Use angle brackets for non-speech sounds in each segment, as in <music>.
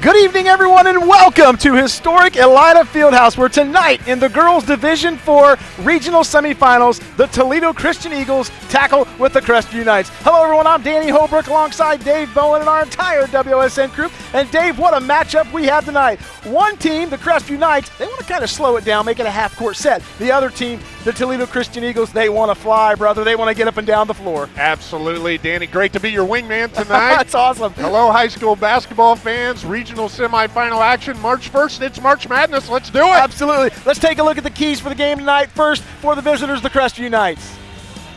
Good evening, everyone, and welcome to historic Elida Fieldhouse, where tonight in the girls' Division Four regional semifinals, the Toledo Christian Eagles tackle with the Crestview Knights. Hello, everyone. I'm Danny Holbrook alongside Dave Bowen and our entire WSN crew. And Dave, what a matchup we have tonight. One team, the Crestview Knights, they want to kind of slow it down, make it a half-court set. The other team, the Toledo Christian Eagles, they want to fly, brother. They want to get up and down the floor. Absolutely, Danny. Great to be your wingman <laughs> tonight. That's awesome. Hello, high school basketball fans. Regional semifinal action March 1st. It's March Madness. Let's do it. Absolutely. Let's take a look at the keys for the game tonight. First, for the visitors, the Crestview Knights.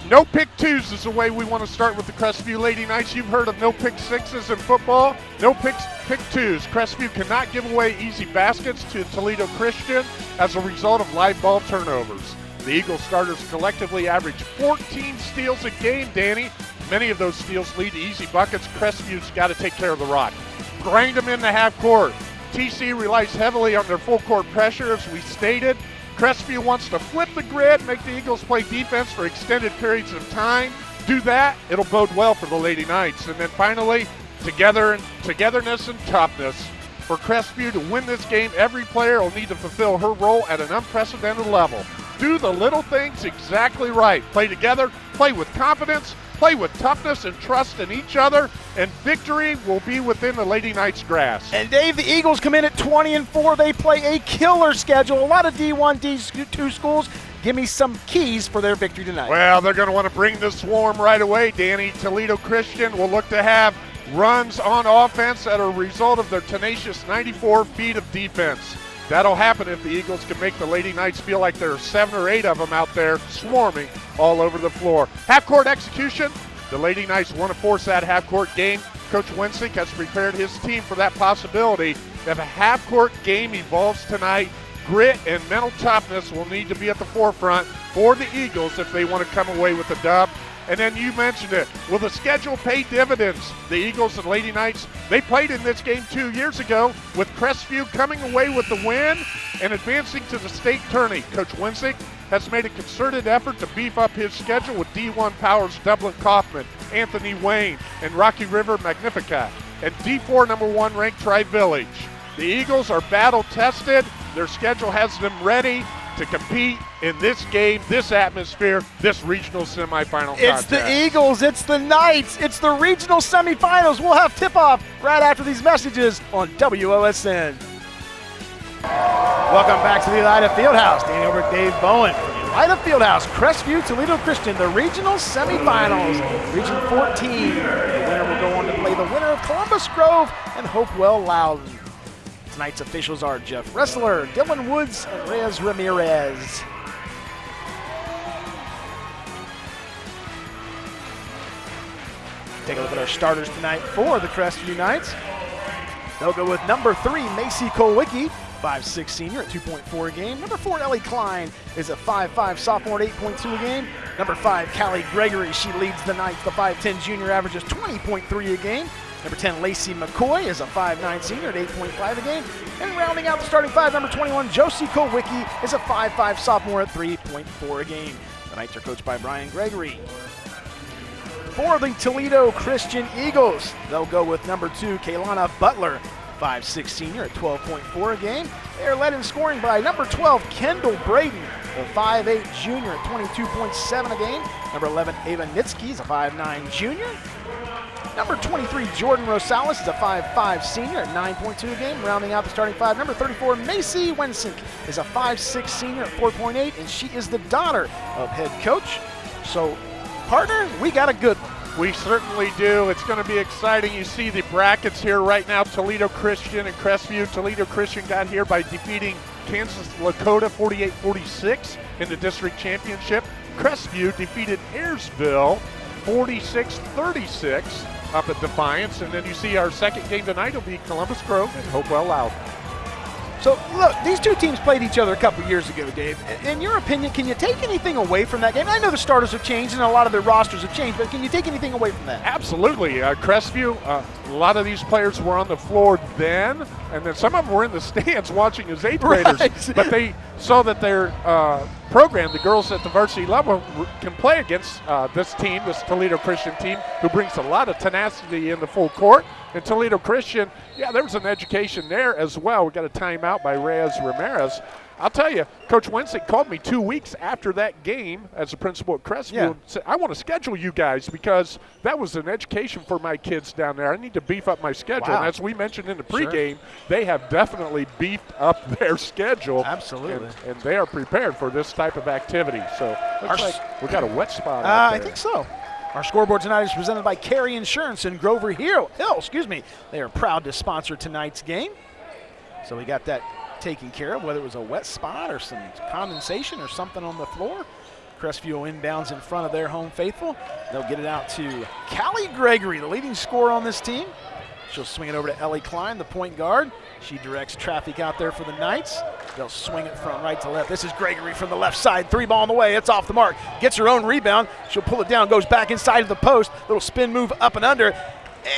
No pick twos is the way we want to start with the Crestview Lady Knights. You've heard of no pick sixes in football. No picks, pick twos. Crestview cannot give away easy baskets to Toledo Christian as a result of live ball turnovers. The Eagles starters collectively average 14 steals a game, Danny. Many of those steals lead to easy buckets. Crestview's got to take care of the rock. Grind them in the half court. TC relies heavily on their full court pressure, as we stated. Crestview wants to flip the grid, make the Eagles play defense for extended periods of time. Do that, it'll bode well for the Lady Knights. And then finally, together and togetherness and toughness. For Crestview to win this game, every player will need to fulfill her role at an unprecedented level. Do the little things exactly right. Play together, play with confidence, play with toughness and trust in each other, and victory will be within the Lady Knights' grasp. And Dave, the Eagles come in at 20 and 4. They play a killer schedule. A lot of D1, D2 schools. Give me some keys for their victory tonight. Well, they're going to want to bring the swarm right away, Danny. Toledo Christian will look to have runs on offense that are a result of their tenacious 94 feet of defense. That'll happen if the Eagles can make the Lady Knights feel like there are seven or eight of them out there swarming all over the floor. Half court execution. The Lady Knights want to force that half court game. Coach Wensick has prepared his team for that possibility. If a half court game evolves tonight, grit and mental toughness will need to be at the forefront for the Eagles if they want to come away with a dub. And then you mentioned it. Will the schedule pay dividends? The Eagles and Lady Knights, they played in this game two years ago with Crestview coming away with the win and advancing to the state tourney. Coach Winsick has made a concerted effort to beef up his schedule with D1 Powers Dublin Coffman, Anthony Wayne, and Rocky River Magnificat, and D4 number one ranked Tri Village. The Eagles are battle tested. Their schedule has them ready to compete in this game, this atmosphere, this regional semifinal. It's contest. the Eagles, it's the Knights, it's the regional semifinals. We'll have tip off right after these messages on WOSN. Welcome back to the Elida Fieldhouse. Danny over Dave Bowen from the Elida Fieldhouse, Crestview, Toledo Christian, the regional semifinals, Region 14. The winner will go on to play the winner of Columbus Grove and Hopewell Loudon. Tonight's officials are Jeff Wrestler, Dylan Woods, and Reyes Ramirez. Take a look at our starters tonight for the Crestview Knights. They'll go with number three, Macy Kolwicki, 5'6 senior at 2.4 a game. Number four, Ellie Klein is a 5'5 sophomore at 8.2 a game. Number five, Callie Gregory, she leads the Knights. The 5'10 junior averages 20.3 a game. Number 10, Lacey McCoy is a 5'9 senior at 8.5 a game. And rounding out the starting five, number 21, Josie Kolwicki is a 5'5 sophomore at 3.4 a game. The Knights are coached by Brian Gregory. For the Toledo Christian Eagles, they'll go with number two, Kaylana Butler, 5'6 senior at 12.4 a game. They are led in scoring by number 12, Kendall Braden, a 5'8 junior at 22.7 a game. Number 11, Ava Nitsky is a 5'9 junior. Number 23, Jordan Rosales is a 5'5 senior at 9.2 a game. Rounding out the starting five, number 34, Macy Wensink is a 5'6 senior at 4.8, and she is the daughter of head coach. So, partner, we got a good one. We certainly do. It's going to be exciting. You see the brackets here right now Toledo Christian and Crestview. Toledo Christian got here by defeating Kansas Lakota 48 46 in the district championship. Crestview defeated Ayersville 46 36 up at Defiance. And then you see our second game tonight will be Columbus Grove and Hopewell Loud. So, look, these two teams played each other a couple years ago, Dave. In your opinion, can you take anything away from that game? I know the starters have changed and a lot of their rosters have changed, but can you take anything away from that? Absolutely. Uh, Crestview, uh, a lot of these players were on the floor then, and then some of them were in the stands <laughs> watching as eighth graders. Right. But they so that their uh, program, the girls at the varsity level, can play against uh, this team, this Toledo Christian team, who brings a lot of tenacity in the full court. And Toledo Christian, yeah, there was an education there as well. We got a timeout by Reyes Ramirez. I'll tell you, Coach Wensick called me two weeks after that game as a principal at Crestview Yeah. and said, I want to schedule you guys because that was an education for my kids down there. I need to beef up my schedule. Wow. And as we mentioned in the Sure. pregame, they have definitely beefed up <laughs> their schedule. Absolutely. And, and they are prepared for this type of activity. So looks like we got a wet spot Uh, I think so. Our scoreboard tonight is presented by Carey Insurance and Grover Hill. Hill, excuse me. They are proud to sponsor tonight's game. So we got that taken care of, whether it was a wet spot or some condensation or something on the floor. Crestview inbounds in front of their home faithful. They'll get it out to Callie Gregory, the leading scorer on this team. She'll swing it over to Ellie Klein, the point guard. She directs traffic out there for the Knights. They'll swing it from right to left. This is Gregory from the left side. Three ball on the way. It's off the mark. Gets her own rebound. She'll pull it down, goes back inside of the post. Little spin move up and under.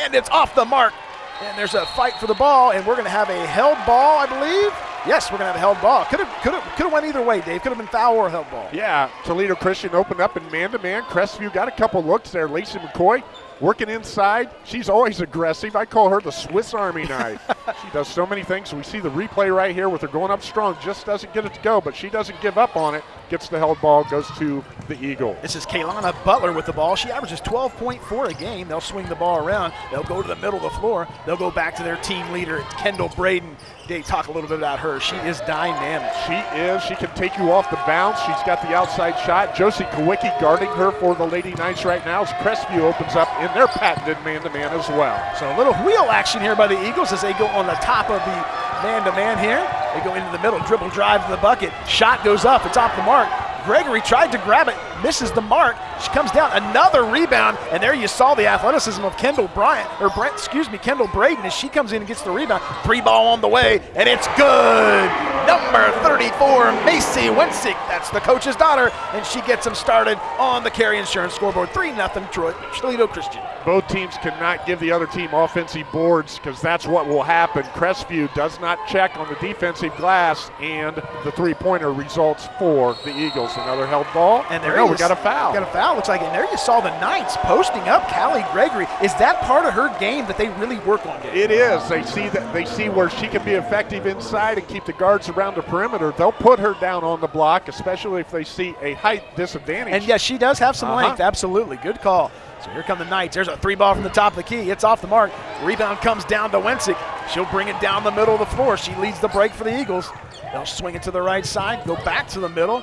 And it's off the mark. And there's a fight for the ball, and we're going to have a held ball, I believe. Yes, we're going to have a held ball. Could have, could have, could have went either way, Dave. Could have been foul or held ball. Yeah, Toledo Christian opened up in man to man. Crestview got a couple looks there. Lacey McCoy working inside. She's always aggressive. I call her the Swiss Army knife. <laughs> she does so many things. We see the replay right here with her going up strong. Just doesn't get it to go, but she doesn't give up on it. Gets the held ball, goes to the Eagle. This is Kaylana Butler with the ball. She averages 12.4 a game. They'll swing the ball around. They'll go to the middle of the floor. They'll go back to their team leader, Kendall Braden. They talk a little bit about her. She is dynamic. She is. She can take you off the bounce. She's got the outside shot. Josie Kowicki guarding her for the Lady Knights right now as Crestview opens up in their patented man-to-man as well. So a little wheel action here by the Eagles as they go on the top of the man-to-man here. They go into the middle, dribble drive to the bucket. Shot goes up. It's off the mark. Gregory tried to grab it, misses the mark. She comes down, another rebound, and there you saw the athleticism of Kendall Bryant, or Brent, excuse me, Kendall Braden as she comes in and gets the rebound. Three ball on the way, and it's good. Number 34, Macy Wensick. That's the coach's daughter, and she gets them started on the Carry Insurance scoreboard. 3 0 Troy, Toledo Christian. Both teams cannot give the other team offensive boards because that's what will happen. Crestview does not check on the defensive glass, and the three-pointer results for the Eagles. Another held ball. And oh, there no, you we got a foul. Got a foul. Looks like, and there you saw the Knights posting up Callie Gregory. Is that part of her game that they really work on? It is. They see that they see where she can be effective inside and keep the guards around the perimeter. They'll put her down on the block, especially if they see a height disadvantage. And yes, she does have some Uh-huh. length. Absolutely. Good call. So here come the Knights. There's a three ball from the top of the key. It's off the mark. Rebound comes down to Wensick. She'll bring it down the middle of the floor. She leads the break for the Eagles. They'll swing it to the right side, go back to the middle.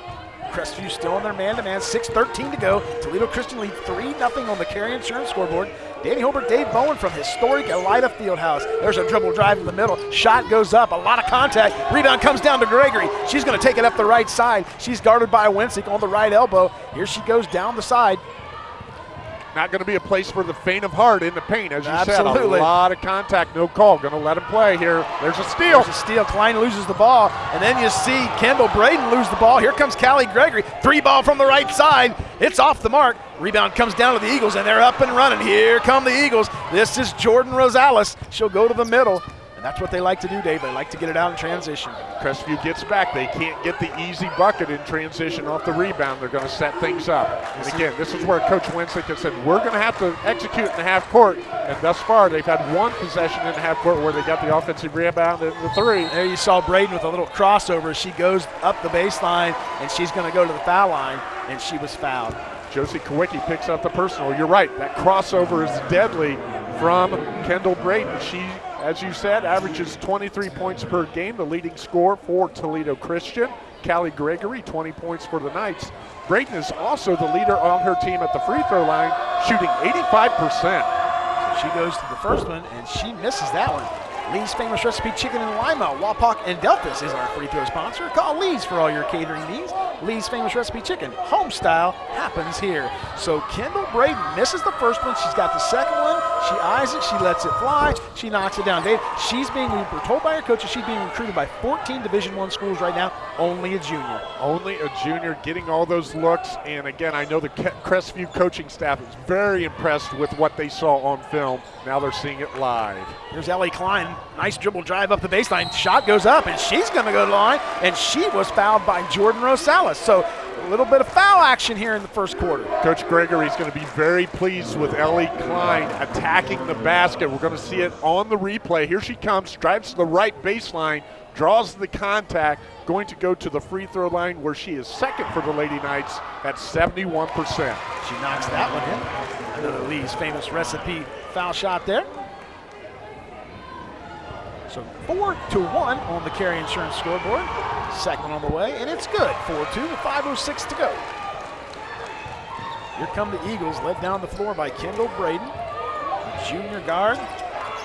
Crestview still in their man-to-man. 6.13 to go. Toledo Christian lead 3-0 on the Carry Insurance scoreboard. Danny Holbert, Dave Bowen from historic Elida Fieldhouse. There's a dribble drive in the middle. Shot goes up. A lot of contact. Rebound comes down to Gregory. She's going to take it up the right side. She's guarded by Wensick on the right elbow. Here she goes down the side. Not going to be a place for the faint of heart in the paint, as you said. Absolutely. said. A lot of contact, no call. Going to let him play here. There's a steal. There's a steal. Klein loses the ball. And then you see Kendall Braden lose the ball. Here comes Callie Gregory. Three ball from the right side. It's off the mark. Rebound comes down to the Eagles, and they're up and running. Here come the Eagles. This is Jordan Rosales. She'll go to the middle. That's what they like to do, Dave. They like to get it out in transition. Crestview gets back. They can't get the easy bucket in transition off the rebound. They're going to set things up. And again, this is where Coach Wensick has said, we're going to have to execute in the half court. And thus far, they've had one possession in the half court where they got the offensive rebound and the three. There you saw Braden with a little crossover. She goes up the baseline, and she's going to go to the foul line, and she was fouled. Josie Kowicki picks up the personal. You're right. That crossover is deadly from Kendall Braden. She, as you said, averages 23 points per game, the leading scorer for Toledo Christian. Callie Gregory, 20 points for the Knights. Braden is also the leader on her team at the free throw line, shooting 85%. She goes to the first one, and she misses that one. Lee's Famous Recipe Chicken in Lima, Wapak, and Delphos is our free throw sponsor. Call Lee's for all your catering needs. Lee's Famous Recipe Chicken, home style, happens here. So Kendall Braden misses the first one. She's got the second one. She eyes it, she lets it fly, she knocks it down. Dave, she's being, we were told by her coaches, she's being recruited by 14 Division One schools right now, only a junior. Only a junior getting all those looks. And again, I know the Crestview coaching staff is very impressed with what they saw on film. Now they're seeing it live. Here's Ellie Klein. Nice dribble drive up the baseline. Shot goes up, and she's going to go to the line. And she was fouled by Jordan Rosales. So a little bit of foul action here in the first quarter. Coach Gregory is going to be very pleased with Ellie Klein attacking the basket. We're going to see it on the replay. Here she comes, drives to the right baseline, draws the contact, going to go to the free throw line where she is second for the Lady Knights at 71%. She knocks that one in. Another Lee's famous recipe foul shot there. So four to one on the Carry Insurance scoreboard. Second on the way, and it's good. 4-2 with 5.06 to go. Here come the Eagles, led down the floor by Kendall Braden. Junior guard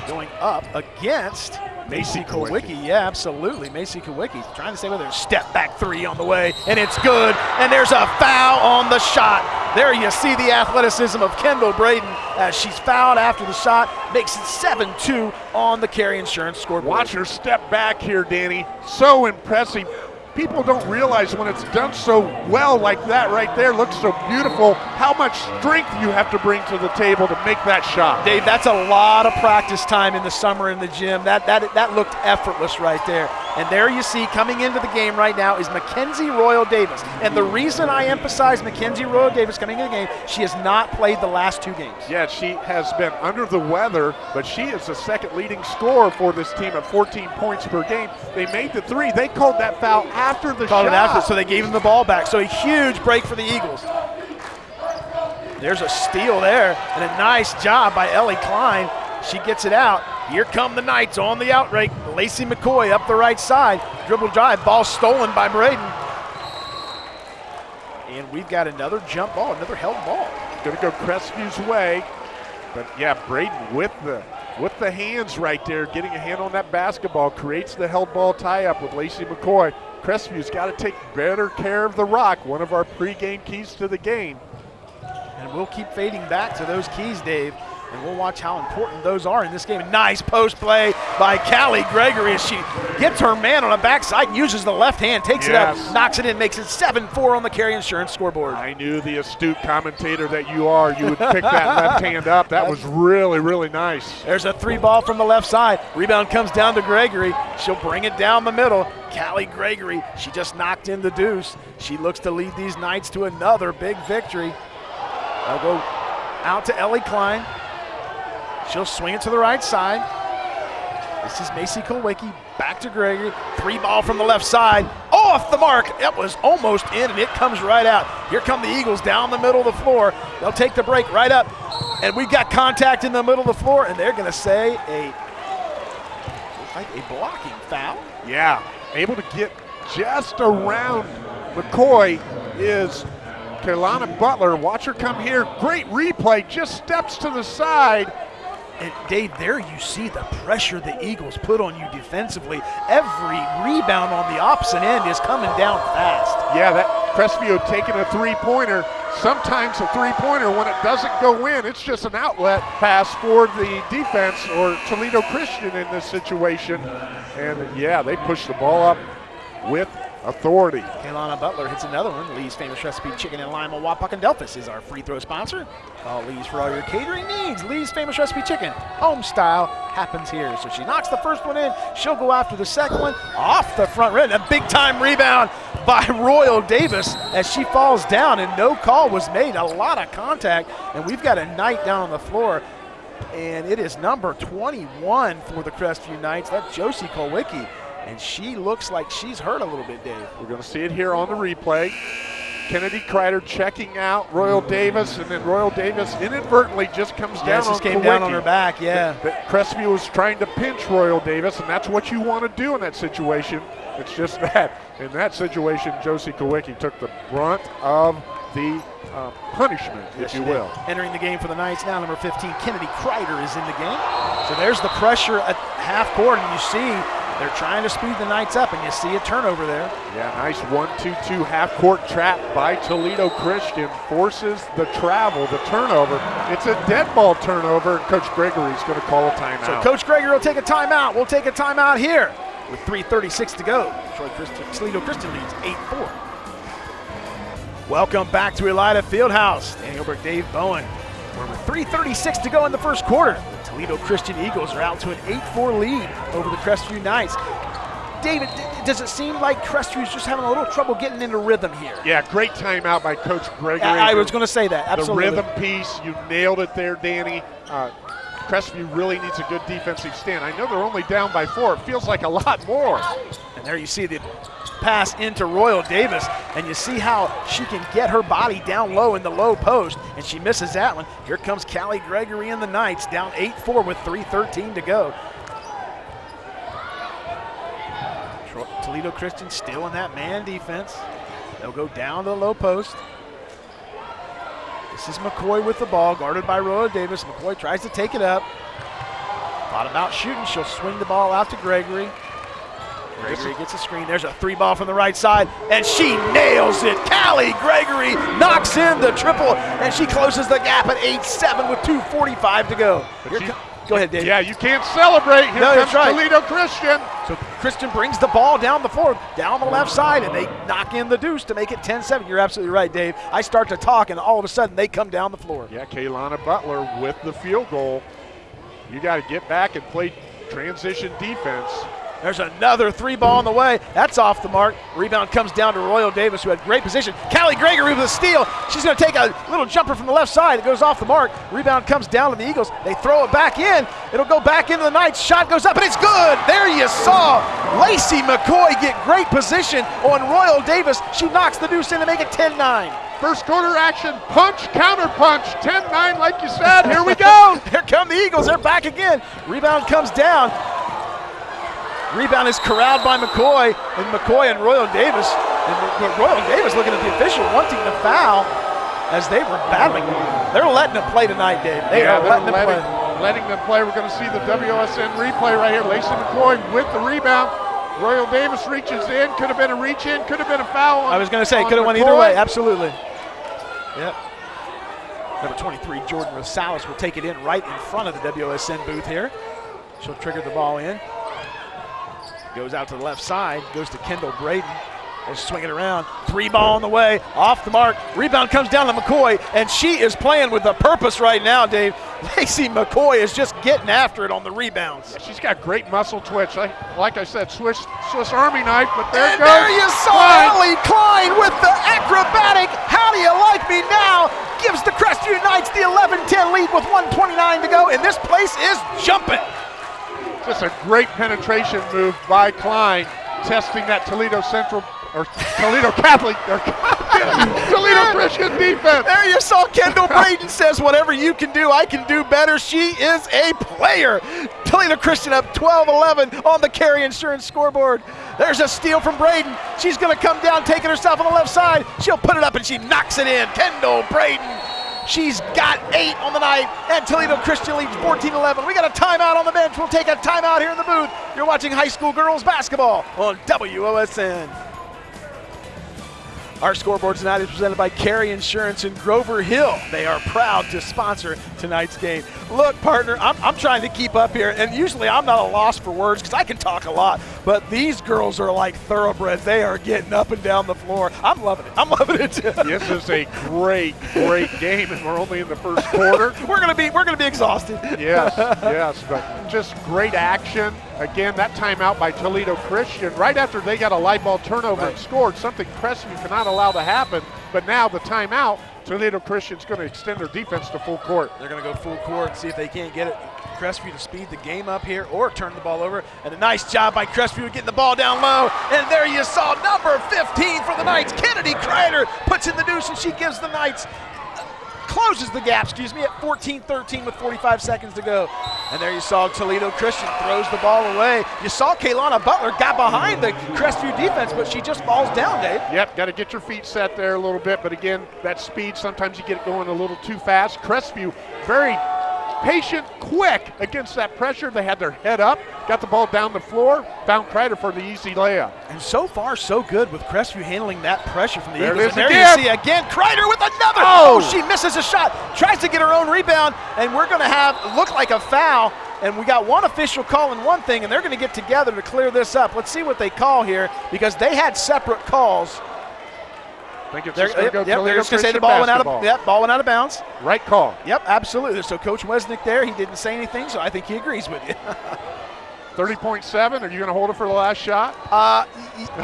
going up against Macy Kowicki. Yeah, absolutely. Macy Kowicki trying to say whether a step back three on the way, and it's good. And there's a foul on the shot. There you see the athleticism of Kendall Braden as she's fouled after the shot, makes it 7-2 on the carry insurance scoreboard. Watch her step back here, Danny. So impressive people don't realize when it's done so well like that right there, looks so beautiful, how much strength you have to bring to the table to make that shot. Dave, that's a lot of practice time in the summer in the gym. That, that, that looked effortless right there. And there you see coming into the game right now is Mackenzie Royal Davis. And the reason I emphasize Mackenzie Royal Davis coming into the game, she has not played the last two games. Yeah, she has been under the weather, but she is the second leading scorer for this team at 14 points per game. They made the three. They called that foul after the called shot. it after, so they gave him the ball back. So a huge break for the Eagles. There's a steal there, and a nice job by Ellie Klein. She gets it out. Here come the Knights on the outright. Lacey McCoy up the right side. Dribble drive, ball stolen by Braden. And we've got another jump ball, another held ball. To go Crestview's way. But yeah, Braden with the with the hands right there, getting a hand on that basketball, creates the held ball tie up with Lacey McCoy. Crestview's got to take better care of the rock, one of our pregame keys to the game. And we'll keep fading back to those keys, Dave. And we'll watch how important those are in this game. Nice post play by Callie Gregory as she gets her man on the backside and uses the left hand, takes yes. it up, knocks it in, makes it 7-4 on the carry insurance scoreboard. I knew the astute commentator that you are, you would pick that left <laughs> hand up. That was really, really nice. There's a three ball from the left side. Rebound comes down to Gregory. She'll bring it down the middle. Callie Gregory, she just knocked in the deuce. She looks to lead these Knights to another big victory. They'll go out to Ellie Klein. She'll swing it to the right side. This is Macy Kulwicki back to Gregory. Three ball from the left side. Off the mark. It was almost in, and it comes right out. Here come the Eagles down the middle of the floor. They'll take the break right up. And we got contact in the middle of the floor, and they're going to say a like a blocking foul. Yeah, able to get just around McCoy is Kaylana Butler. Watch her come here. Great replay. Just steps to the side and Dave, there you see the pressure the Eagles put on you defensively. Every rebound on the opposite end is coming down fast. Yeah, that Crestview taking a three-pointer. Sometimes a three-pointer, when it doesn't go in, it's just an outlet pass for the defense or Toledo Christian in this situation. And yeah, they push the ball up with authority. Kaylana Butler hits another one. Lee's famous recipe chicken and lima Wapak and Delphos is our free throw sponsor. Call Lee's for all your catering needs. Lee's famous recipe chicken, home style, happens here. So she knocks the first one in. She'll go after the second one off the front rim. A big time rebound by <laughs> Royal Davis as she falls down and no call was made. A lot of contact and we've got a Knight down on the floor and it is number 21 for the Crestview Knights. That's Josie Kolwicki and she looks like she's hurt a little bit, Dave. We're going to see it here on the replay. Kennedy Kreider checking out Royal Davis, and then Royal Davis inadvertently just comes yeah, down just on came Kowicki. down on her back, yeah. But, Crestview was trying to pinch Royal Davis, and that's what you want to do in that situation. It's just <laughs> that in that situation, Josie Kowicki took the brunt of the uh, punishment, yes, if you will. Entering the game for the Knights now, number 15, Kennedy Kreider is in the game. So there's the pressure at half court, and you see They're trying to speed the Knights up, and you see a turnover there. Yeah, nice one-two-two half-court trap by Toledo Christian. Forces the travel, the turnover. It's a dead ball turnover, and Coach Gregory's going to call a timeout. So Coach Gregory will take a timeout. We'll take a timeout here with 3.36 to go. Troy Christian, Toledo Christian leads 8-4. Welcome back to Elida Fieldhouse. Danny Hilbert, Dave Bowen. We're with 3.36 to go in the first quarter. The Toledo Christian Eagles are out to an 8-4 lead over the Crestview Knights. David, does it seem like Crestview's just having a little trouble getting into rhythm here? Yeah, great timeout by Coach Gregory. I, I was going to say that, absolutely. The rhythm piece, you nailed it there, Danny. Uh, Crestview really needs a good defensive stand. I know they're only down by four. It feels like a lot more. And there you see the pass into Royal Davis, and you see how she can get her body down low in the low post, and she misses that one. Here comes Callie Gregory and the Knights, down 8-4 with 3.13 to go. Toledo Christian still in that man defense. They'll go down to the low post. This is McCoy with the ball, guarded by Royal Davis. McCoy tries to take it up. Thought about shooting. She'll swing the ball out to Gregory. Gregory gets a screen. There's a three ball from the right side, and she nails it. Callie Gregory knocks in the triple, and she closes the gap at 8-7 with 2.45 to go. go ahead, Dave. Yeah, you can't celebrate. Here no, comes right. Toledo Christian. So Christian brings the ball down the floor, down the left side, and they knock in the deuce to make it 10-7. You're absolutely right, Dave. I start to talk, and all of a sudden they come down the floor. Yeah, Kaylana Butler with the field goal. You got to get back and play transition defense. There's another three ball on the way. That's off the mark. Rebound comes down to Royal Davis, who had great position. Callie Gregory with a steal. She's going to take a little jumper from the left side. It goes off the mark. Rebound comes down to the Eagles. They throw it back in. It'll go back into the night. Shot goes up, and it's good. There you saw Lacey McCoy get great position on Royal Davis. She knocks the deuce in to make it 10 9. First quarter action, punch, counter punch, 10 9, like you said. Here we <laughs> go. Here come the Eagles. They're back again. Rebound comes down. Rebound is corralled by McCoy, and McCoy and Royal Davis. And Royal Davis looking at the official, wanting to foul as they were battling. They're letting them play tonight, Dave. They yeah, are letting them letting, play. Letting them play. We're going to see the WSN replay right here. Lacey McCoy with the rebound. Royal Davis reaches in. Could have been a reach in. Could have been a foul. On, I was going to say, could have went either way. Absolutely. Yep. Number 23, Jordan Rosales will take it in right in front of the WSN booth here. She'll trigger the ball in. Goes out to the left side, goes to Kendall Braden. They'll swing it around. Three ball on the way, off the mark. Rebound comes down to McCoy, and she is playing with a purpose right now, Dave. <laughs> Lacey McCoy is just getting after it on the rebounds. Yeah, she's got great muscle twitch. Like, like I said, Swiss, Swiss Army knife, but there and goes. there you saw Klein. Ellie Klein with the acrobatic. How do you like me now? Gives the Crestview Knights the 11-10 lead with 129 to go, and this place is jumping. Just a great penetration move by Klein, testing that Toledo Central or Toledo <laughs> Catholic or <laughs> Toledo Christian defense. There you saw Kendall Braden says, whatever you can do, I can do better. She is a player. Toledo Christian up 12-11 on the carry insurance scoreboard. There's a steal from Braden. She's going to come down, taking herself on the left side. She'll put it up and she knocks it in. Kendall Braden She's got eight on the night, and Toledo Christian leads 14-11. We got a timeout on the bench. We'll take a timeout here in the booth. You're watching high school girls basketball on WOSN. Our scoreboard tonight is presented by Carry Insurance in Grover Hill. They are proud to sponsor tonight's game. Look, partner, I'm, I'm trying to keep up here, and usually I'm not a loss for words because I can talk a lot, but these girls are like thoroughbreds. They are getting up and down the floor. I'm loving it. I'm loving it. this is a great, great game, and we're only in the first quarter. <laughs> we're gonna be we're gonna be exhausted. yes, <laughs> yes, but just great action. Again, that timeout by Toledo Christian right after they got a light ball turnover Right. and scored, something Crestview cannot allow to happen. But now the timeout, Toledo Christian's going to extend their defense to full court. They're going to go full court, and see if they can't get it. Crestview to speed the game up here or turn the ball over. And a nice job by Crestview getting the ball down low. And there you saw number 15 for the Knights. Kennedy Kreider puts in the deuce and she gives the Knights, closes the gap, excuse me, at 14-13 with 45 seconds to go. And there you saw Toledo Christian throws the ball away. You saw Kaylana Butler got behind the Crestview defense, but she just falls down, Dave. Yep, got to get your feet set there a little bit. But again, that speed, sometimes you get it going a little too fast. Crestview, very patient, quick against that pressure. They had their head up, got the ball down the floor, found Kreider for the easy layup. And so far, so good with Crestview handling that pressure from the There Eagles. there again. you see again Kreider with another. Oh! Oh, she misses a shot, tries to get her own rebound, and we're going to have look like a foul. And we got one official calling one thing, and they're going to get together to clear this up. Let's see what they call here because they had separate calls. I think it's They're, just going yep, to go yep, they're just going to say the ball went out of yep, ball went out of bounds. Right call. Yep, absolutely. So Coach Wesnick there, he didn't say anything, so I think he agrees with you. <laughs> 30.7. Are you going to hold it for the last shot? Uh,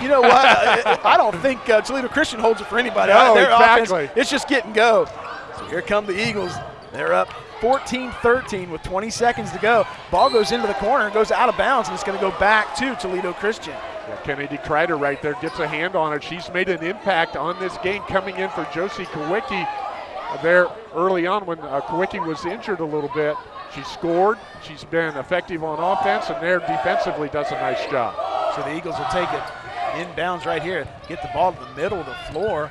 you know what? I I don't think uh, Toledo Christian holds it for anybody. No, Their exactly. offense, it's just get and go. So here come the Eagles. They're up 14-13 with 20 seconds to go. Ball goes into the corner, goes out of bounds, and it's going to go back to Toledo Christian. Yeah, Kennedy Kreider right there gets a hand on it. She's made an impact on this game coming in for Josie Kowicki there early on when uh, Kowicki was injured a little bit. She scored. She's been effective on offense, and there defensively does a nice job. So the Eagles will take it inbounds right here. Get the ball to the middle of the floor.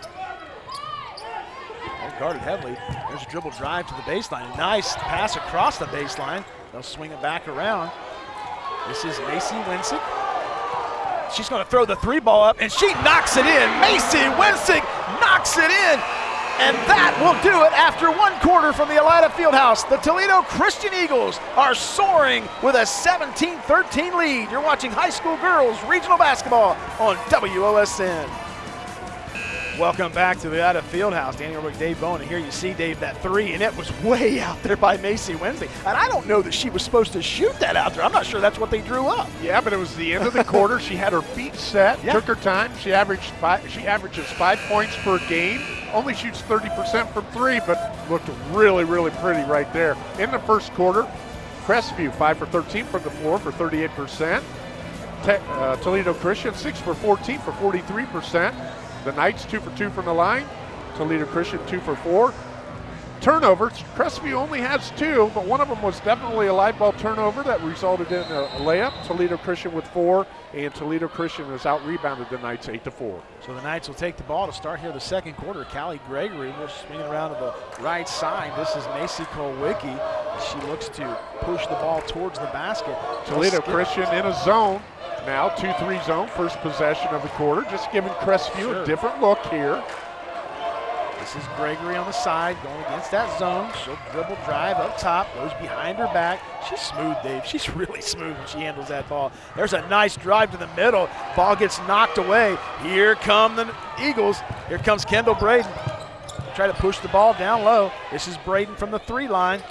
Guarded heavily. There's a dribble drive to the baseline. Nice pass across the baseline. They'll swing it back around. This is Macy Winsick. She's going to throw the three ball up, and she knocks it in. Macy Winsick knocks it in. And that will do it after one quarter from the Elida Fieldhouse. The Toledo Christian Eagles are soaring with a 17 13 lead. You're watching high school girls regional basketball on WOSN. Welcome back to the Elida Fieldhouse. Daniel Orwick, Dave Bowen. And here you see, Dave, that three, and it was <laughs> way out there by Macy Wensick. And I don't know that she was supposed to shoot that out there. I'm not sure that's what they drew up. Yeah, but it was the end of the quarter. She had her feet set, Yeah. took her time. She averaged five, she averages five points per game. Only shoots 30% from three, but looked really, really pretty right there. In the first quarter, Crestview five for 13 from the floor for 38%. Te- uh, Toledo Christian six for 14 for 43%. The Knights two for two from the line. Toledo Christian two for four. Turnovers. Crestview only has two, but one of them was definitely a live ball turnover that resulted in a, layup. Toledo Christian with four, and Toledo Christian has out rebounded the Knights eight to four. So the Knights will take the ball to start here the second quarter. Callie Gregory will swing around to the right side. This is Macy Kolwicki. She looks to push the ball towards the basket. Toledo Christian in a zone now, 2-3 zone, first possession of the quarter. Just giving Crestview Sure. a different look here. This is Gregory on the side going against that zone. She'll dribble drive up top, goes behind her back. She's smooth, Dave. She's <laughs> really smooth when she handles that ball. There's a nice drive to the middle. Ball gets knocked away. Here come the Eagles. Here comes Kendall Braden. Try to push the ball down low. This is Braden from the three line.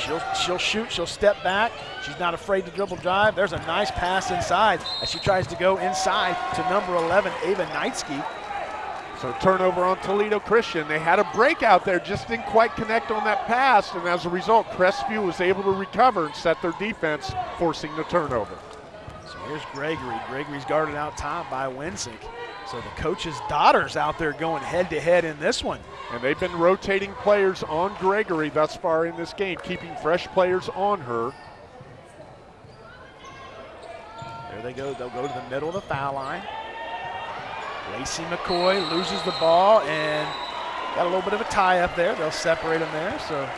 She'll she'll shoot. She'll step back. She's not afraid to dribble drive. There's a nice pass inside as she tries to go inside to number 11, Ava Knightsky. So turnover on Toledo Christian. They had a breakout there, just didn't quite connect on that pass, and as a result, Crestview was able to recover and set their defense, forcing the turnover. So here's Gregory. Gregory's guarded out top by Winsick. So the coach's daughter's out there going head to head in this one. And they've been rotating players on Gregory thus far in this game, keeping fresh players on her. There they go. They'll go to the middle of the foul line. Lacey McCoy loses the ball and got a little bit of a tie up there. They'll separate them there. So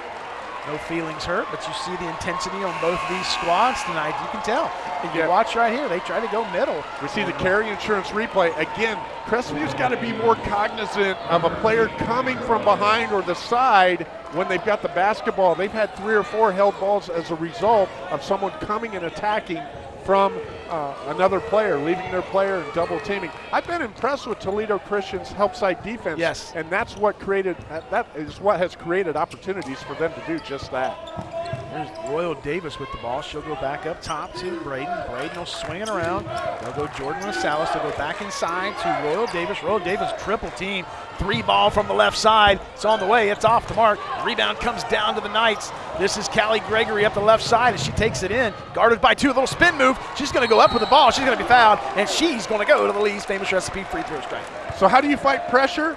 no feelings hurt, but you see the intensity on both these squads tonight. You can tell. And you Yeah. watch right here. They try to go middle. We see the carry insurance replay. Again, Crestview's got to be more cognizant of a player coming from behind or the side when they've got the basketball. They've had three or four held balls as a result of someone coming and attacking from uh, another player, leaving their player and double teaming. I've been impressed with Toledo Christian's help side defense. Yes. And that's what created, that is what has created opportunities for them to do just that. There's Royal Davis with the ball. She'll go back up top to Braden. Braden will swing it around. They'll go Jordan Rosales. They'll go back inside to Royal Davis. Royal Davis triple team. Three ball from the left side. It's on the way. It's off the mark. Rebound comes down to the Knights. This is Callie Gregory up the left side as she takes it in. Guarded by two. A little spin move. She's going to go up with the ball. She's going to be fouled. And she's going to go to the Lee's famous recipe free throw strike. So how do you fight pressure?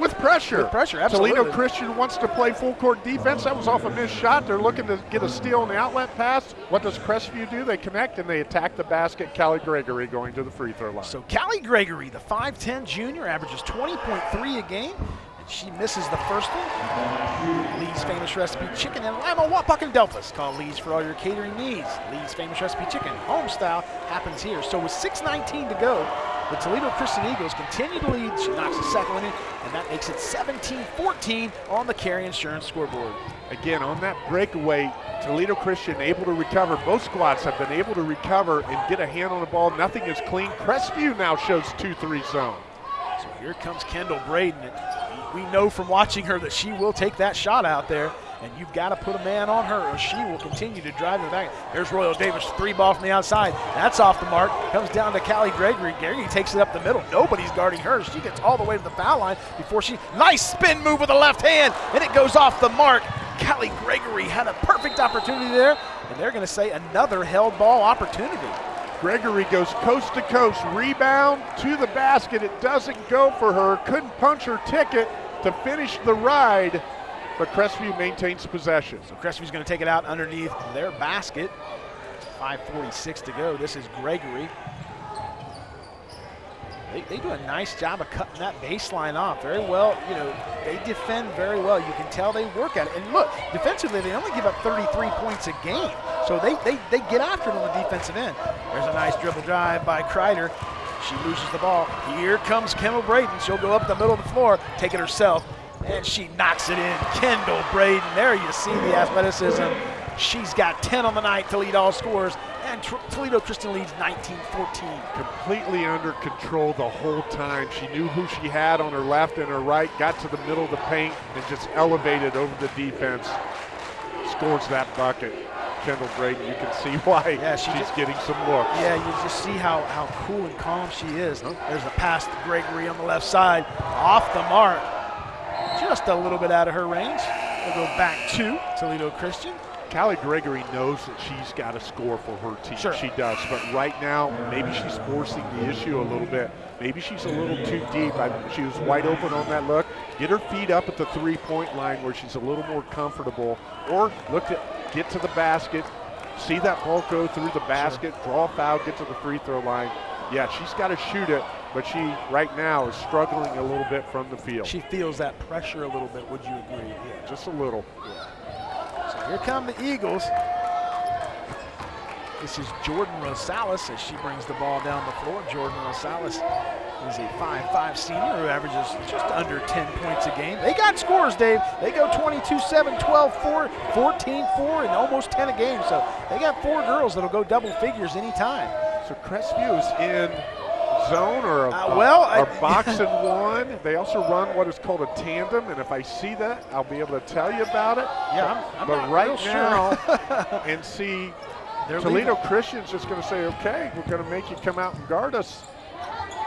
With pressure. With pressure, absolutely. Toledo Christian wants to play full court defense. That was off a missed shot. They're looking to get a steal on the outlet pass. What does Crestview do? They connect and they attack the basket. Callie Gregory going to the free throw line. So Callie Gregory, the 5'10 junior, averages 20.3 a game. And She misses the first one. Lee's Famous Recipe Chicken and Lima Wapak and Delphos. Call Lee's for all your catering needs. Lee's Famous Recipe Chicken, home style, happens here. So with 6.19 to go, the Toledo Christian Eagles continue to lead. She knocks the second one in, and that makes it 17-14 on the Carry Insurance scoreboard. Again, on that breakaway, Toledo Christian able to recover. Both squads have been able to recover and get a hand on the ball. Nothing is clean. Crestview now shows 2-3 zone. So here comes Kendall Braden. We know from watching her that she will take that shot out there, and you've got to put a man on her or she will continue to drive it back. There's Royal Davis, three ball from the outside. That's off the mark. Comes down to Callie Gregory. Gregory takes it up the middle. Nobody's guarding her. She gets all the way to the foul line before she, nice spin move with the left hand, and it goes off the mark. Callie Gregory had a perfect opportunity there, and they're going to say another held ball opportunity. Gregory goes coast to coast, rebound to the basket. It doesn't go for her. Couldn't punch her ticket to finish the ride, but Crestview maintains possession. So Crestview's going to take it out underneath their basket. 5.46 to go. This is Gregory. They, they, do a nice job of cutting that baseline off very well. You know, they defend very well. You can tell they work at it. And look, defensively, they only give up 33 points a game. So they, they, they get after it on the defensive end. There's a nice dribble drive by Kreider. She loses the ball. Here comes Kendall Braden. She'll go up the middle of the floor, take it herself, and she knocks it in. Kendall Braden. There you see the athleticism. She's got 10 on the night to lead all scores and Toledo Christian leads 19-14. Completely under control the whole time. She knew who she had on her left and her right, got to the middle of the paint, and just elevated over the defense. Scores that bucket. Kendall Braden, you can see <laughs> why yeah, she she's just, getting some looks. Yeah, you just see how, how cool and calm she is. Uh-huh. There's a pass to Gregory on the left side, off the mark. Just a little bit out of her range. We'll go back to Toledo Christian. Callie Gregory knows that she's got to score for her team. Sure. She does. But right now, maybe she's forcing the issue a little bit. Maybe she's a little too deep. I, she was wide open on that look. Get her feet up at the three-point line where she's a little more comfortable. Or look at get to the basket, see that ball go through the basket, sure. draw a foul, get to the free throw line. Yeah, she's got to shoot it, but she right now is struggling a little bit from the field. She feels that pressure a little bit. Would you agree? Yeah, just a little. Yeah. Here come the Eagles. This is Jordan Rosales as she brings the ball down the floor. Jordan Rosales is a 5'5 senior who averages just under 10 points a game. They got scores, Dave. They go 22-7, 12-4, 14-4, and almost 10 a game. So they got four girls that'll go double figures anytime. So Crestview is in zone or a, uh, well, or I, <laughs> box and one. They also run what is called a tandem, and if I see that, I'll be able to tell you about it. Yeah, I'm, I'm but right now, <laughs> and see, They're Toledo leaving. Christian's just going to say, okay, we're going to make you come out and guard us.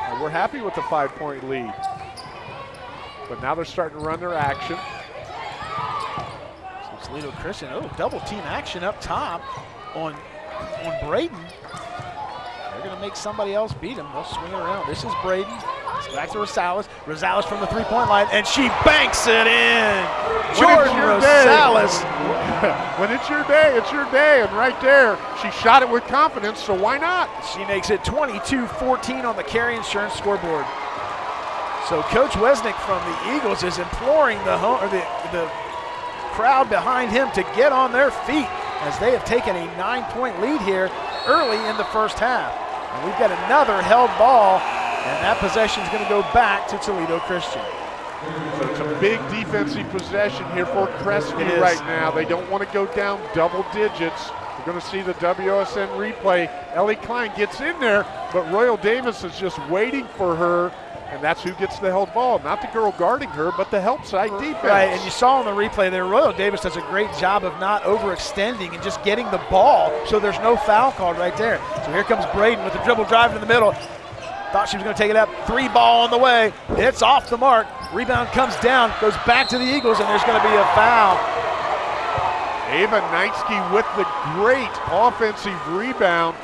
And we're happy with the five-point lead. But now they're starting to run their action. So Toledo Christian, oh, double team action up top on on Braden. They're going to make somebody else beat him. They'll swing it around. This is Braden. It's back to Rosales. Rosales from the three-point line, and she banks it in. Jordan Rosales. <laughs> when it's your day, it's your day. And right there, she shot it with confidence, so why not? She makes it 22-14 on the carry insurance scoreboard. So Coach Wesnick from the Eagles is imploring the, home, or the, the crowd behind him to get on their feet as they have taken a nine-point lead here early in the first half. And we've got another held ball, and that possession is going to go back to Toledo Christian. So it's a big defensive possession here for Crestview right now. They don't want to go down double digits. We're going to see the WSN replay. Ellie Klein gets in there, but Royal Davis is just waiting for her and that's who gets the held ball. Not the girl guarding her, but the help side defense. Right, and you saw on the replay there, Royal Davis does a great job of not overextending and just getting the ball so there's no foul called right there. So here comes Braden with the dribble drive in the middle. Thought she was going to take it up. Three ball on the way. It's off the mark. Rebound comes down, goes back to the Eagles, and there's going to be a foul. Ava Knightsky with the great offensive rebound.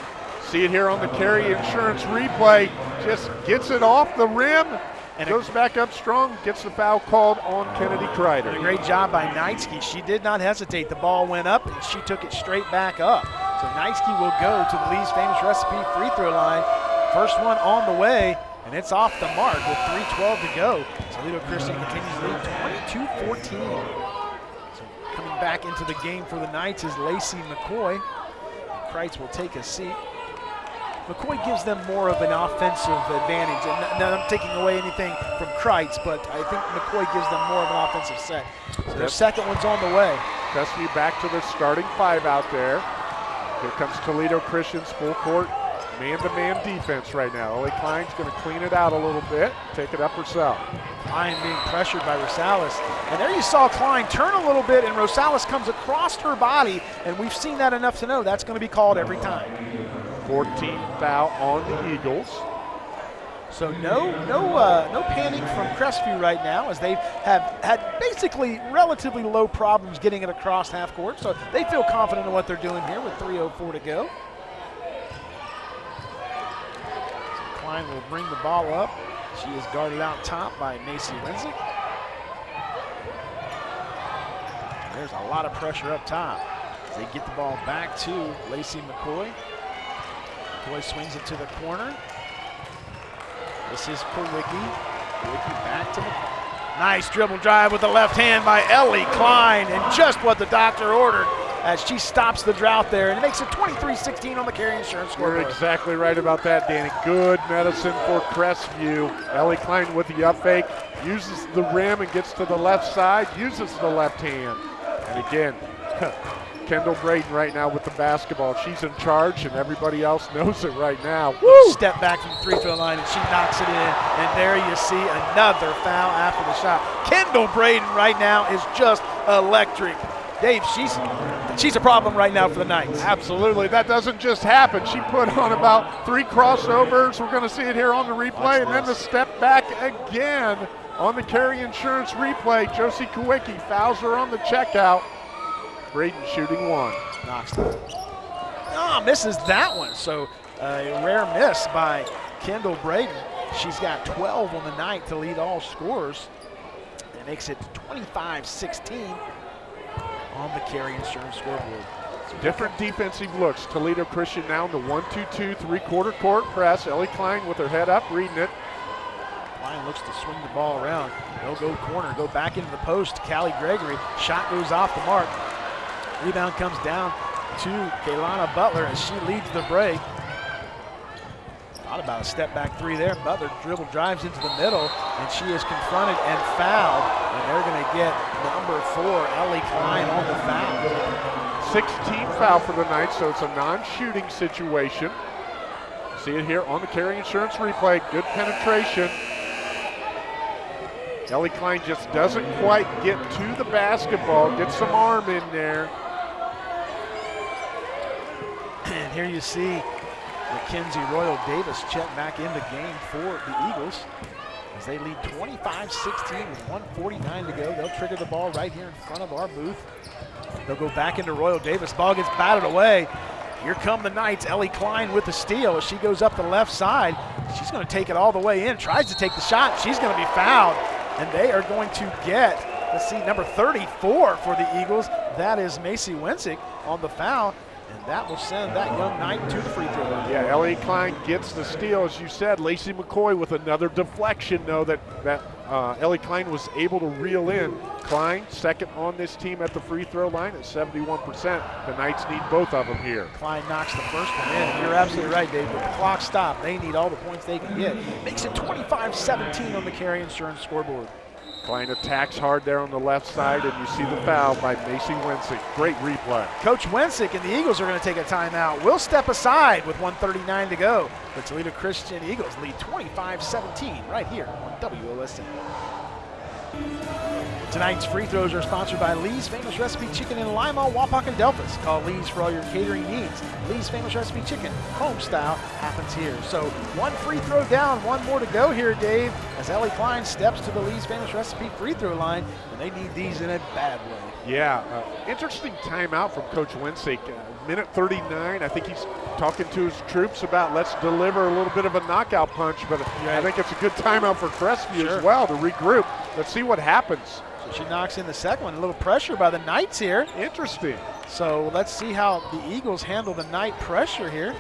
See it here on the carry insurance replay. Just gets it off the rim and goes back up strong, gets the foul called on Kennedy Kreider. A great job by Knightsky. She did not hesitate. The ball went up and she took it straight back up. So Knightsky will go to the Lee's Famous Recipe free throw line. First one on the way, and it's off the mark with 3.12 to go. Toledo Christian continues to lead 22-14. So coming back into the game for the Knights is Lacey McCoy. Kreitz will take a seat. McCoy gives them more of an offensive advantage. And not I'm taking away anything from Kreitz, but I think McCoy gives them more of an offensive set. So their second one's on the way. Custody back to the starting five out there. Here comes Toledo Christian's full court man-to-man defense right now. Ellie Klein's going to clean it out a little bit, take it up herself. Klein being pressured by Rosales. And there you saw Klein turn a little bit, and Rosales comes across her body, and we've seen that enough to know that's going to be called every time. 14th foul on the Eagles. So no, no, uh, no panic from Crestview right now, as they have had basically relatively low problems getting it across half court. So they feel confident in what they're doing here with 3:04 to go. So Klein will bring the ball up. She is guarded out top by Macy Winsick. There's a lot of pressure up top. As they get the ball back to Lacey McCoy. McCoy swings it to the corner. This is Kowicki. Kowicki back to McCoy. Nice dribble drive with the left hand by Ellie Klein, and just what the doctor ordered as she stops the drought there, and it makes it 23-16 on the Carry Insurance scoreboard. You're exactly right about that, Danny. Good medicine for Crestview. Ellie Klein with the up fake, uses the rim and gets to the left side, uses the left hand. And again, <laughs> Kendall Braden right now with the basketball. She's in charge, and everybody else <laughs> knows it right now. Woo! Step back from the three throw line, and she knocks it in. And there you see another foul after the shot. Kendall Braden right now is just electric. Dave, she's she's a problem right now for the Knights. Absolutely. That doesn't just happen. She put on about three crossovers. We're going to see it here on the replay. And then the step back again on the carry insurance replay. Josie Kowicki fouls her on the checkout. Braden shooting one. Knocks it. Oh, ah, misses that one. So a rare miss by Kendall Braden. She's got 12 on the night to lead all scorers. That makes it 25-16 on the carry insurance scoreboard. Different defensive looks. Toledo Christian now in the 1-2-2 three-quarter court press. Ellie Klein with her head up, reading it. Klein looks to swing the ball around. They'll go corner, go back into the post. Callie Gregory. Shot goes off the mark. Rebound comes down to Kaylana Butler as she leads the break. Thought about a step back three there. Butler dribble drives into the middle, and she is confronted and fouled. And they're going to get number four, Ellie Klein, on the foul. 16th foul for the night, so it's a non-shooting situation. See it here on the carry insurance replay. Good penetration. Ellie Klein just doesn't quite get to the basketball, get some arm in there. And here you see Mackenzie Royal Davis check back in the game for the Eagles as they lead 25-16 with 149 to go. They'll trigger the ball right here in front of our booth. They'll go back into Royal Davis. Ball gets batted away. Here come the Knights. Ellie Klein with the steal as she goes up the left side. She's going to take it all the way in. Tries to take the shot. She's going to be fouled. And they are going to get, let's see, number 34 for the Eagles. That is Macy Wensick on the foul. And that will send that young knight to the free throw line. Yeah, Ellie Klein gets the steal, as you said. Lacey McCoy with another deflection, though, that, that uh, Ellie Klein was able to reel in. Klein, second on this team at the free throw line at 71%. The Knights need both of them here. Klein knocks the first one in. You're absolutely right, Dave. With the clock stopped, they need all the points they can get. Makes it 25-17 on the carry insurance scoreboard. Klein attacks hard there on the left side, and you see the foul by Macy Wensick. Great replay. Coach Wensick and the Eagles are going to take a timeout. We'll step aside with 139 to go. The Toledo Christian Eagles lead 25-17 right here on WOSN. Tonight's free throws are sponsored by Lee's Famous Recipe Chicken in Lima, Wapak, and Delphos. Call Lee's for all your catering needs. Lee's Famous Recipe Chicken, home style, happens here. So one free throw down, one more to go here, Dave, as Ellie Klein steps to the Lee's Famous Recipe free throw line, and they need these in a bad way. Yeah, uh, interesting timeout from Coach Wensick. Uh, minute 39, I think he's talking to his troops about let's deliver a little bit of a knockout punch, but I think it's a good timeout for Crestview Sure. as well to regroup. Let's see what happens. So she knocks in the second one. A little pressure by the Knights here. Interesting. So let's see how the Eagles handle the Knight pressure here.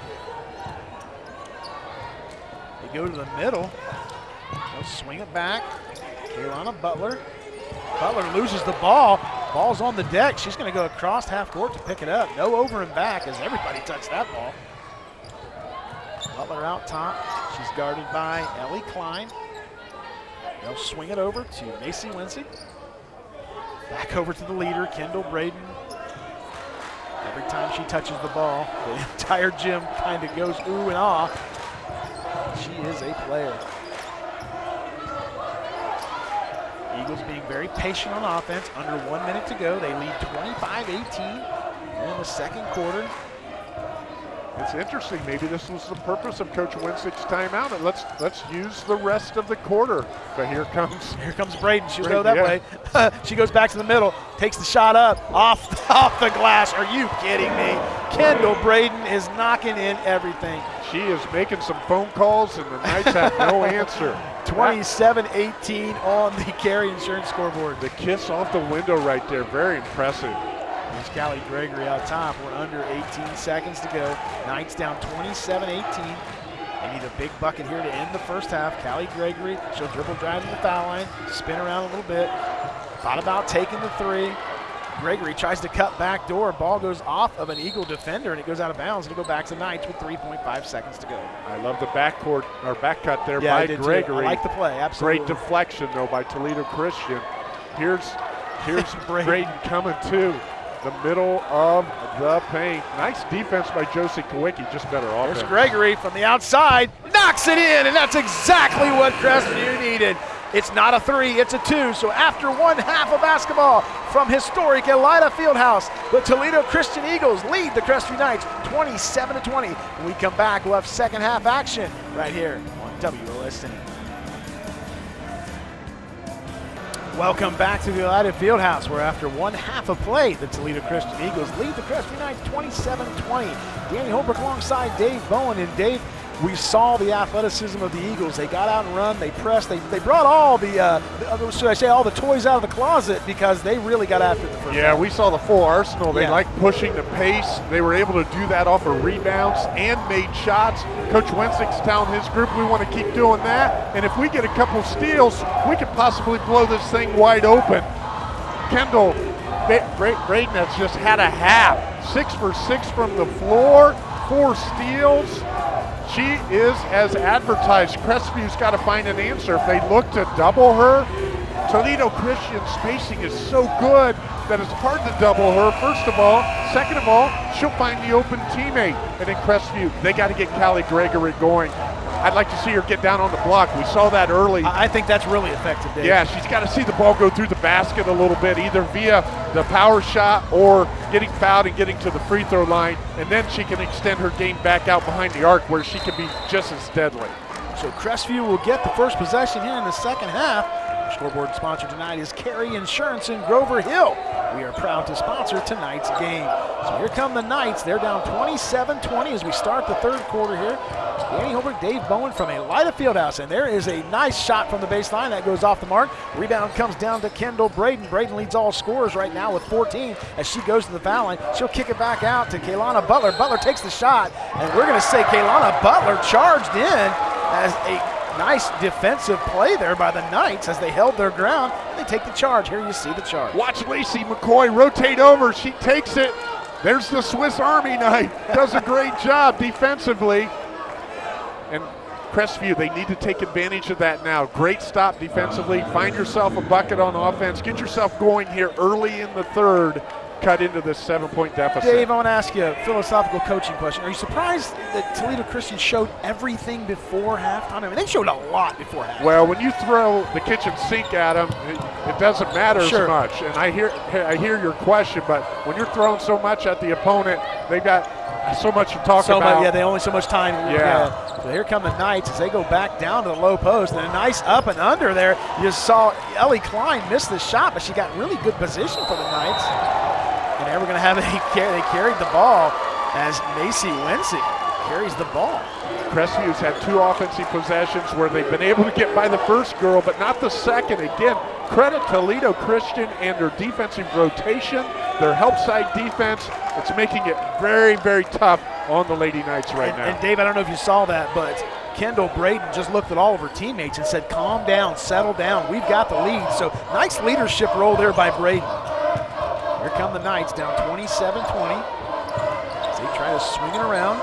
They go to the middle. They'll swing it back. Kaylana Butler. Butler loses the ball. Ball's on the deck. She's going to go across half court to pick it up. No over and back as everybody touched that ball. Butler out top. She's guarded by Ellie Klein. They'll swing it over to Macy Wincy. Back over to the leader, Kendall Braden. Every time she touches the ball, the <laughs> entire gym kind of goes ooh and ah. She is a player. Eagles being very patient on offense. Under one minute to go. They lead 25-18 in the second quarter. It's interesting. Maybe this was the purpose of Coach Wensick's timeout. And let's let's use the rest of the quarter. But here comes <laughs> here comes Braden. She'll go that yeah. way. <laughs> she goes back to the middle, takes the shot up off <laughs> off the glass. Are you kidding me? Kendall Braden is knocking in everything. She is making some phone calls, and the Knights have no answer. 27-18 on the carry insurance scoreboard. The kiss off the window right there, very impressive. Callie Gregory out top. We're under 18 seconds to go. Knights down 27-18. They need a big bucket here to end the first half. Callie Gregory, she'll dribble drive to the foul line, spin around a little bit. Thought about taking the three. Gregory tries to cut back door. Ball goes off of an Eagle defender and it goes out of bounds. It'll go back to Knights with 3.5 seconds to go. I love the backcourt or back cut there Yeah, by too. Gregory. I like the play, absolutely. Great deflection though by Toledo Christian. Here's here's <laughs> Braden. Braden coming to the middle of the paint. Nice defense by Josie Kowicki, just better offense. There's Gregory from the outside, knocks it in, and that's exactly what Crestview needed. It's not a three, it's a two. So after one half of basketball from historic Elida Fieldhouse, the Toledo Christian Eagles lead the Crestview Knights 27 to 20. When we come back, we'll have second half action right here on WOSN. Welcome back to the Elida Fieldhouse, where after one half of play, the Toledo Christian Eagles lead the Crestview Knights 27-20. Danny Holbrook alongside Dave Bowen, and Dave, we saw the athleticism of the Eagles. They got out and run, they pressed, they, they brought all the, uh, should I say, all the toys out of the closet because they really got after the first Yeah, we saw the full arsenal. They Yeah. like pushing the pace. They were able to do that off of rebounds and made shots. Coach Wensick's telling his group, we want to keep doing that. And if we get a couple steals, we could possibly blow this thing wide open. Kendall Braden has just had a half. Six for six from the floor, four steals. She is as advertised. Crestview's got to find an answer. If they look to double her, Toledo Christian spacing is so good that it's hard to double her, first of all. Second of all, she'll find the open teammate. And in Crestview, they got to get Callie Gregory going. I'd like to see her get down on the block. We saw that early. I think that's really effective, Dave. Yeah, she's got to see the ball go through the basket a little bit, either via the power shot or getting fouled and getting to the free throw line, and then she can extend her game back out behind the arc where she can be just as deadly. So Crestview will get the first possession here in the second half. Scoreboard sponsor tonight is Carey Insurance in Grover Hill. We are proud to sponsor tonight's game. So here come the Knights. They're down 27-20 as we start the third quarter here. Danny Holbrook, Dave Bowen from Elida Fieldhouse, and there is a nice shot from the baseline that goes off the mark. Rebound comes down to Kendall Braden. Braden leads all scorers right now with 14 as she goes to the foul line. She'll kick it back out to Kaylana Butler. Butler takes the shot, and we're going to say Kaylana Butler charged in as a nice defensive play there by the Knights as they held their ground. They take the charge. Here you see the charge. Watch Lacey McCoy rotate over. She takes it. There's the Swiss Army knife. Does a great job defensively. And Crestview, they need to take advantage of that now. Great stop defensively. Find yourself a bucket on offense. Get yourself going here early in the third. Cut into this seven-point deficit. Dave, I want to ask you a philosophical coaching question. Are you surprised that Toledo Christian showed everything before halftime? I mean, they showed a lot before halftime. Well, when you throw the kitchen sink at them, it, it doesn't matter Sure. as much. And I hear, I hear your question, but when you're throwing so much at the opponent, they've got so much to talk so about. much, yeah, they only so much time. Yeah. So here come the Knights as they go back down to the low post. And a nice up and under there. You saw Ellie Klein miss the shot, but she got really good position for the Knights. Were going to have a <laughs> carry. They carried the ball as Macy Wincy carries the ball. Crestview's had two offensive possessions where they've been able to get by the first girl, but not the second. Again, credit Toledo Christian and their defensive rotation, their help side defense. It's making it very, very tough on the Lady Knights right and, now. and Dave, I don't know if you saw that, but Kendall Braden just looked at all of her teammates and said, calm down, settle down, we've got the lead. So nice leadership role there by Braden. Here come the Knights down 27-20. As they try to swing it around.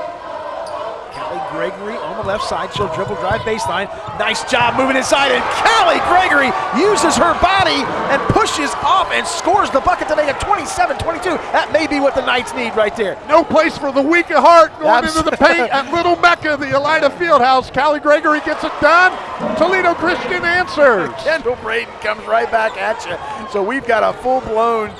Callie Gregory on the left side. She'll dribble drive baseline. Nice job moving inside. And Callie Gregory uses her body and pushes off and scores the bucket to make it 27-22. That may be what the Knights need right there. No place for the weak of heart going into the paint at Little Mecca, the Elida Fieldhouse. Callie Gregory gets it done. Toledo Christian answers. Kendall Braden comes right back at you. So we've got a full-blown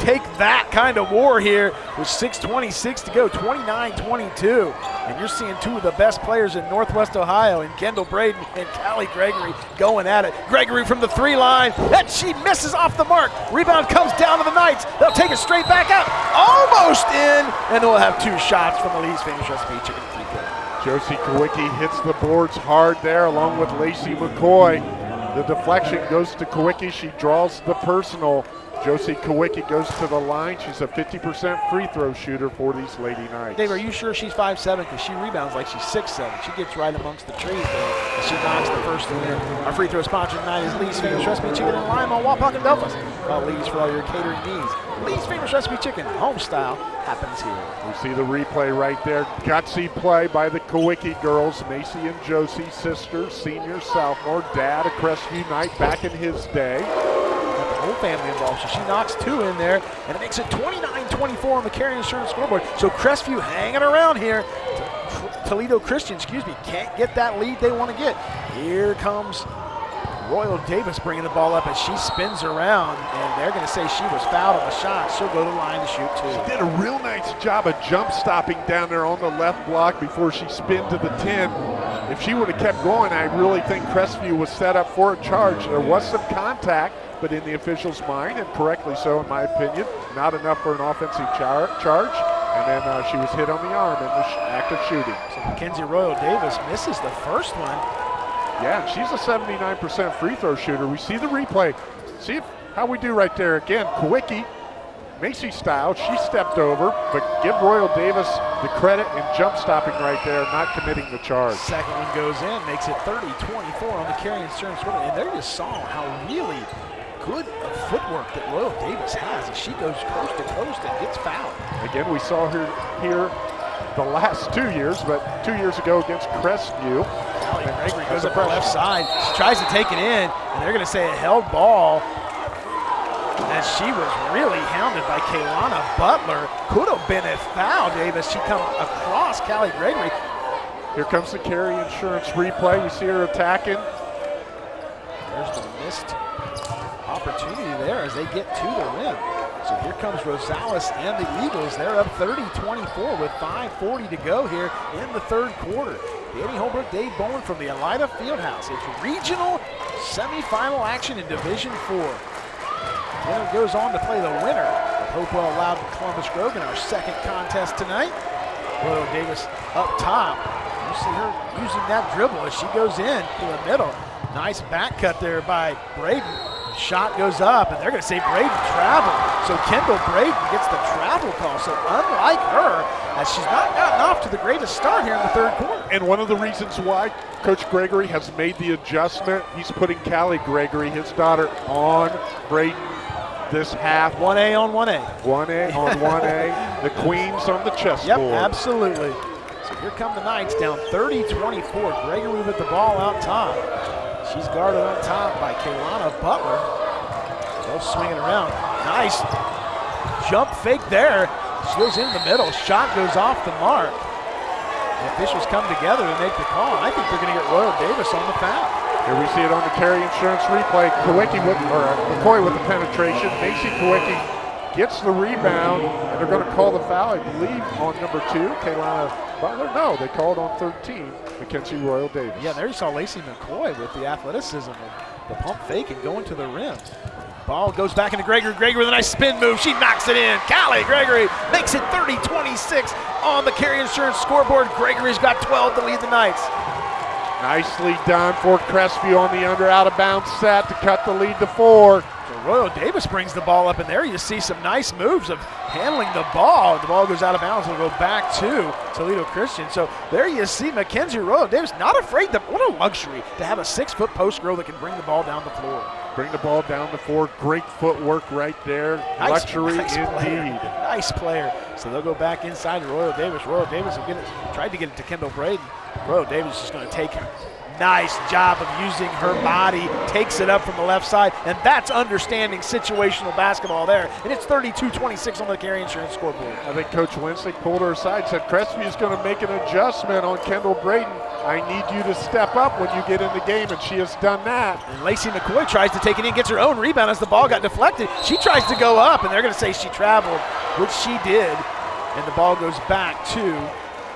take that kind of war here with 6.26 to go, 29-22. And you're seeing two of the best players in Northwest Ohio and Kendall Braden <laughs> and Callie Gregory going at it. Gregory from the three line, and she misses off the mark. Rebound comes down to the Knights. They'll take it straight back out, almost in, and they'll have two shots from the Lee's famous recipe chicken free. Josie Kowicki hits the boards hard there along with Lacey McCoy. The deflection goes to Kowicki. She draws the personal. Josie Kowicki goes to the line. She's a 50% free throw shooter for these Lady Knights. Dave, are you sure she's 5'7"? Because she rebounds like she's 6'7". She gets right amongst the trees there, and she knocks the first one in. Our free throw sponsor tonight is Lee's Famous Recipe Chicken in Lima, Wapak, and Delphos. Call Lee's for all your catering needs. Lee's Famous Recipe Chicken, home style, happens here. We see the replay right there. Gutsy play by the Kowicki girls. Macy and Josie, sisters, senior, sophomore. Dad, a Crestview Knight back in his day. Whole family involved. So she knocks two in there, and it makes it 29-24 on the Carry Insurance scoreboard. So Crestview hanging around here. Toledo Christian, excuse me, can't get that lead they want to get. Here comes Royal Davis bringing the ball up, and she spins around, and they're going to say she was fouled on the shot. She'll go to the line to shoot two. Did a real nice job of jump stopping down there on the left block before she spun to the 10. If she would have kept going, I really think Crestview was set up for a charge. There was some contact, but in the official's mind, and correctly so in my opinion, not enough for an offensive char- charge. And then uh, she was hit on the arm in the sh- act of shooting. So Mackenzie Royal Davis misses the first one. Yeah, and she's a 79% free throw shooter. We see the replay. See if, how we do right there. Again, Kowicki, Macy style, she stepped over, but give Royal Davis the credit in jump stopping right there, not committing the charge. Second one goes in, makes it 30-24 on the carry insurance scoreboard. And there you saw how really good footwork that Royal Davis has as she goes coast to coast and gets fouled. Again, we saw her here the last two years, but two years ago against Crestview. Callie Gregory goes That's up the left side. She tries to take it in, and they're going to say a held ball. And she was really hounded by Kaylana Butler. Could have been a foul, Davis. She come across Callie Gregory. Here comes the carry insurance replay. You see her attacking. There's the missed opportunity there as they get to the rim. So here comes Rosales and the Eagles. They're up 30-24 with 5.40 to go here in the third quarter. Danny Holbrook, Dave Bowen from the Elida Fieldhouse. It's regional semifinal action in Division 4. Winner goes on to play the winner of Hopewell-Loudon Columbus Grove in our second contest tonight. Royal Davis up top. You see her using that dribble as she goes in to the middle. Nice back cut there by Braden. Shot goes up, and they're going to say Braden traveled. So Kendall Braden gets the travel call. So unlike her, as she's not gotten off to the greatest start here in the third quarter. And one of the reasons why Coach Gregory has made the adjustment, he's putting Callie Gregory, his daughter, on Braden this half. 1A on 1A. 1A on 1A. <laughs> the Queens on the chessboard. Yep, absolutely. So here come the Knights down 30-24. Gregory with the ball out top. She's guarded on top by Kaylana Butler. They'll swing it around. Nice jump fake there. She goes in the middle. Shot goes off the mark. The officials come together to make the call. I think they're going to get Royal Davis on the foul. Here we see it on the carry insurance replay. Kowicki with, or uh, McCoy with the penetration. Macy Kowicki gets the rebound, and they're going to call the foul, I believe, on number two, Kaylana Butler. No, they called on 13, Mackenzie Royal Davis. Yeah, there you saw Lacey McCoy with the athleticism of the pump fake and going to the rim. Ball goes back into Gregory. Gregory with a nice spin move. She knocks it in. Callie Gregory makes it 30-26 on the carry insurance scoreboard. Gregory's got 12 to lead the Knights. Nicely done for Crestview on the under out of bounds set to cut the lead to four. So Royal Davis brings the ball up in there. You see some nice moves of handling the ball. The ball goes out of bounds. It'll go back to Toledo Christian. So there you see Mackenzie Royal Davis not afraid to, what a luxury to have a six foot post girl that can bring the ball down the floor. Bring the ball down the floor. Great footwork right there. Nice, Luxury <laughs> nice indeed. Player. Nice player. So they'll go back inside to Royal Davis. Royal Davis will get it, tried to get it to Kendall Braden. Royal Davis is just going to take nice job of using her body, takes it up from the left side, and that's understanding situational basketball there. And it's 32-26 on the Carry Insurance scoreboard. I think Coach Wensick pulled her aside, said Crestview going to make an adjustment on Kendall Braden. I need you to step up when you get in the game, and she has done that. And Lacey McCoy tries to take it in, gets her own rebound as the ball got deflected. She tries to go up, and they're going to say she traveled, which she did. And the ball goes back to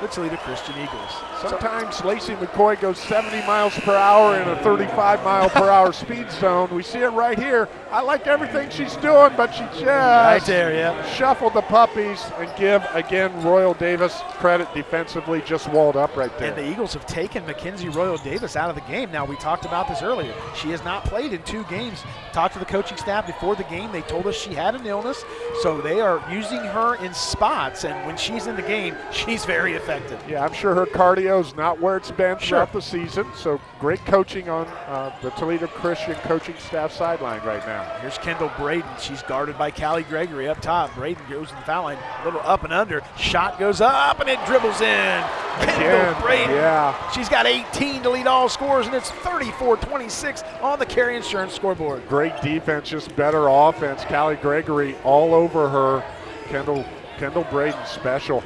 the Toledo Christian Eagles. Sometimes Lacey McCoy goes 70 miles per hour in a 35 mile per hour speed zone. We see it right here. I like everything she's doing, but she just right there, yeah. shuffled the puppies and give again Royal Davis credit defensively, just walled up right there. And the Eagles have taken Mackenzie Royal Davis out of the game. Now we talked about this earlier. She has not played in two games. Talked to the coaching staff before the game. They told us she had an illness, so they are using her in spots. And when she's in the game, <laughs> she's very effective. Yeah, I'm sure her cardio is not where it's been sure. throughout the season. So great coaching on uh, the Toledo Christian coaching staff sideline right now. Here's Kendall Braden. She's guarded by Callie Gregory up top. Braden goes to the foul line, a little up and under. Shot goes up and it dribbles in. Kendall Braden. Yeah. She's got 18 to lead all scores, and it's 34-26 on the Carry Insurance scoreboard. Great defense, just better offense. Callie Gregory all over her. Kendall Kendall Braden special.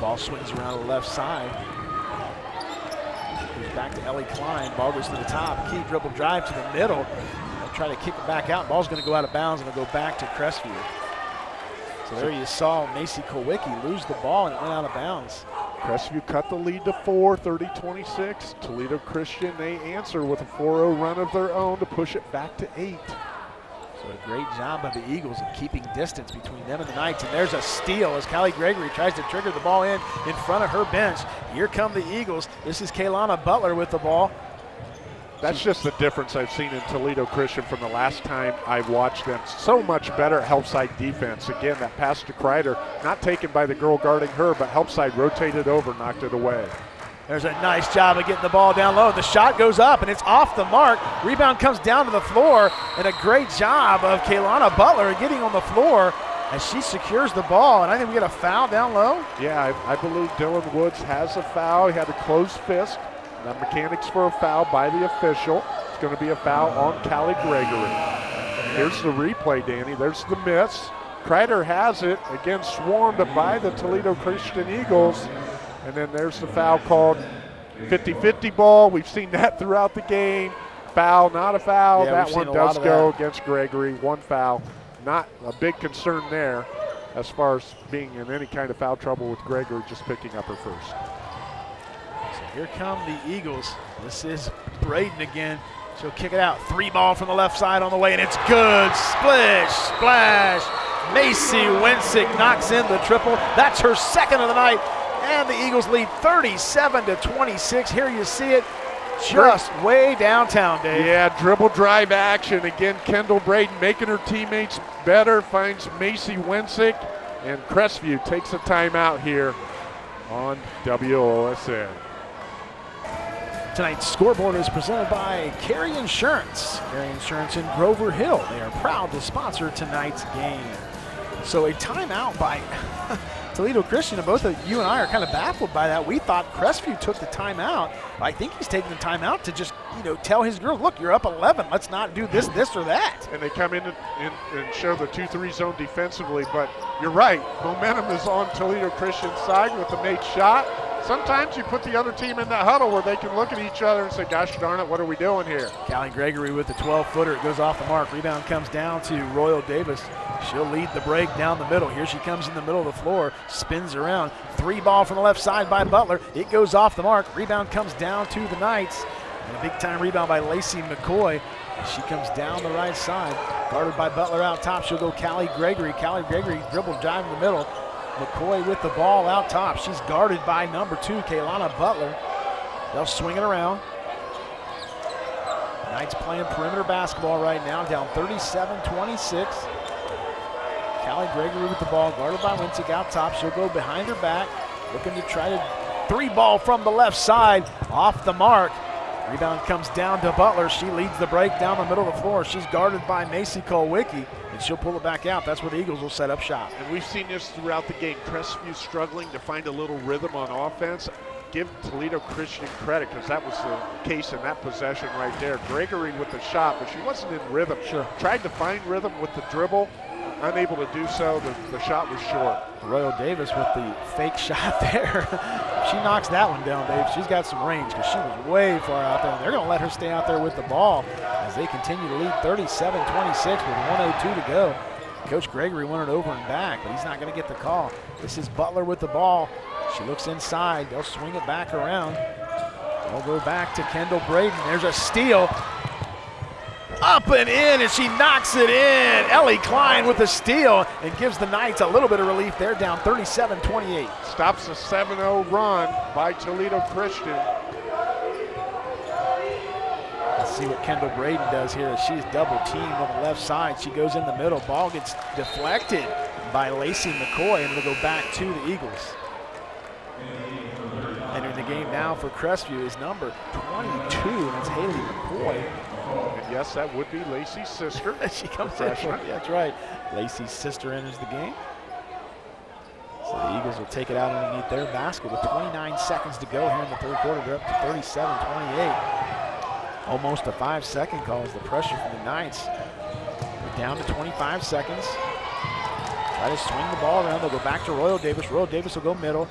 Ball swings around the left side. Goes back to Ellie Klein. Ball goes to the top. Key dribble drive to the middle. They'll try to kick it back out. Ball's going to go out of bounds and it'll go back to Crestview. So there you saw Macy Kowicki lose the ball and it went out of bounds. Crestview cut the lead to four, 30-26. Toledo Christian, they answer with a 4-0 run of their own to push it back to eight. So a great job by the Eagles of keeping distance between them and the Knights. And there's a steal as Callie Gregory tries to trigger the ball in in front of her bench. Here come the Eagles. This is Kaylana Butler with the ball. That's just the difference I've seen in Toledo Christian from the last time I've watched them. So much better help side defense. Again, that pass to Kreider, not taken by the girl guarding her, but help side rotated over, knocked it away. There's a nice job of getting the ball down low. The shot goes up and it's off the mark. Rebound comes down to the floor, and a great job of Kaylana Butler getting on the floor as she secures the ball. And I think we get a foul down low. Yeah, I, I believe Dylan Woods has a foul. He had a closed fist. The mechanics for a foul by the official. It's going to be a foul on Callie Gregory. Here's the replay, Danny. There's the miss. Kreider has it, again swarmed by the Toledo Christian Eagles. And then there's the foul called 50-50 ball. We've seen that throughout the game. Foul, not a foul. Yeah, that one does go against Gregory. One foul. Not a big concern there as far as being in any kind of foul trouble with Gregory just picking up her first. So here come the Eagles. This is Braden again. She'll kick it out. Three ball from the left side on the way, and it's good. Splish, splash. Macy Wensick knocks in the triple. That's her second of the night. And the Eagles lead 37 to 26. Here you see it just way downtown, Dave. Yeah, dribble drive action. Again, Kendall Braden making her teammates better, finds Macy Wensick, and Crestview takes a timeout here on WOSN. Tonight's scoreboard is presented by Carry Insurance. Carry Insurance in Grover Hill. They are proud to sponsor tonight's game. So a timeout by <laughs> Toledo Christian, both of you and I are kind of baffled by that. We thought Crestview took the timeout. I think he's taking the timeout to just, you know, tell his girls, look, you're up 11. Let's not do this, this, or that. And they come in and, and, and show the 2-3 zone defensively. But you're right. Momentum is on Toledo Christian's side with the made shot. Sometimes you put the other team in that huddle where they can look at each other and say, gosh darn it, what are we doing here? Callie Gregory with the 12-footer. It goes off the mark. Rebound comes down to Royal Davis. She'll lead the break down the middle. Here she comes in the middle of the floor, spins around. Three ball from the left side by Butler. It goes off the mark. Rebound comes down to the Knights. And a big time rebound by Lacey McCoy. She comes down the right side, guarded by Butler out top. She'll go Callie Gregory. Callie Gregory dribble drive in the middle. McCoy with the ball out top. She's guarded by number two, Kaylana Butler. They'll swing it around. Knights playing perimeter basketball right now, down 37-26. Callie Gregory with the ball, guarded by Wensick out top. She'll go behind her back, looking to try to three ball from the left side, off the mark. Rebound comes down to Butler. She leads the break down the middle of the floor. She's guarded by Macy Kolwicki, and she'll pull it back out. That's where the Eagles will set up shop. And we've seen this throughout the game. Crestview struggling to find a little rhythm on offense. Give Toledo Christian credit because that was the case in that possession right there. Gregory with the shot, but she wasn't in rhythm. Sure. Tried to find rhythm with the dribble, unable to do so. The, the shot was short. Royal Davis with the fake <laughs> shot there. she knocks that one down, Dave. She's got some range because she was way far out there. And they're going to let her stay out there with the ball as they continue to lead 37-26 with 102 to go. Coach Gregory wanted over and back, but he's not going to get the call. This is Butler with the ball. She looks inside. They'll swing it back around. They'll go back to Kendall Braden. There's a steal. Up and in, and she knocks it in. Ellie Klein with a steal and gives the Knights a little bit of relief. They're down 37-28. Stops a 7-0 run by Toledo Christian. Let's see what Kendall Braden does here. She's double teamed on the left side. She goes in the middle. Ball gets deflected by Lacey McCoy, and it'll go back to the Eagles. Entering the game now for Crestview is number 22, and it's Haley McCoy. Yes, that would be Lacey's sister. <laughs> she comes in. freshman. Yeah, <laughs> that's right. Lacey's sister enters the game. So the Eagles will take it out underneath their basket with 29 seconds to go here in the third quarter. They're up to 37-28. Almost a five-second call as the pressure from the Knights. They're down to 25 seconds. Try to swing the ball around. They'll go back to Royal Davis. Royal Davis will go middle.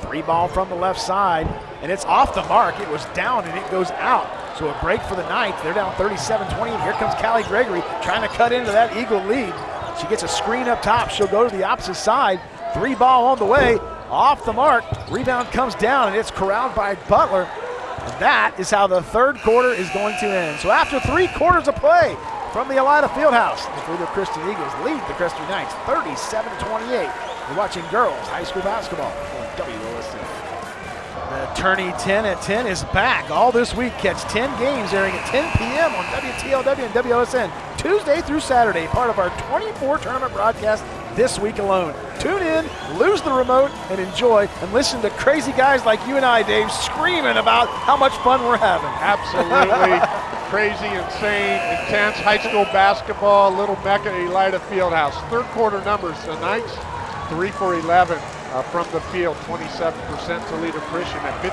Three ball from the left side, and it's off the mark. It was down, and it goes out. So a break for the Knights. They're down 37-20. and Here comes Callie Gregory trying to cut into that Eagle lead. She gets a screen up top. She'll go to the opposite side. Three ball on the way. Off the mark. Rebound comes down, and it's corralled by Butler. And that is how the third quarter is going to end. So after three quarters of play from the Elida Fieldhouse, the Toledo Christian Eagles lead the Crestview Knights 37-28. You're watching girls high school basketball on WOSN. Tourney 10 at 10 is back all this week. Catch 10 games airing at 10 p.m. on WTLW and WOSN Tuesday through Saturday, part of our 24 tournament broadcast this week alone. Tune in, lose the remote, and enjoy, and listen to crazy guys like you and I, Dave, screaming about how much fun we're having. Absolutely <laughs> crazy, insane, intense high school basketball, Little Mecca Elida Fieldhouse. Third quarter numbers, tonight, 3 for 11 uh, from the field, 27% Toledo Christian at 50%,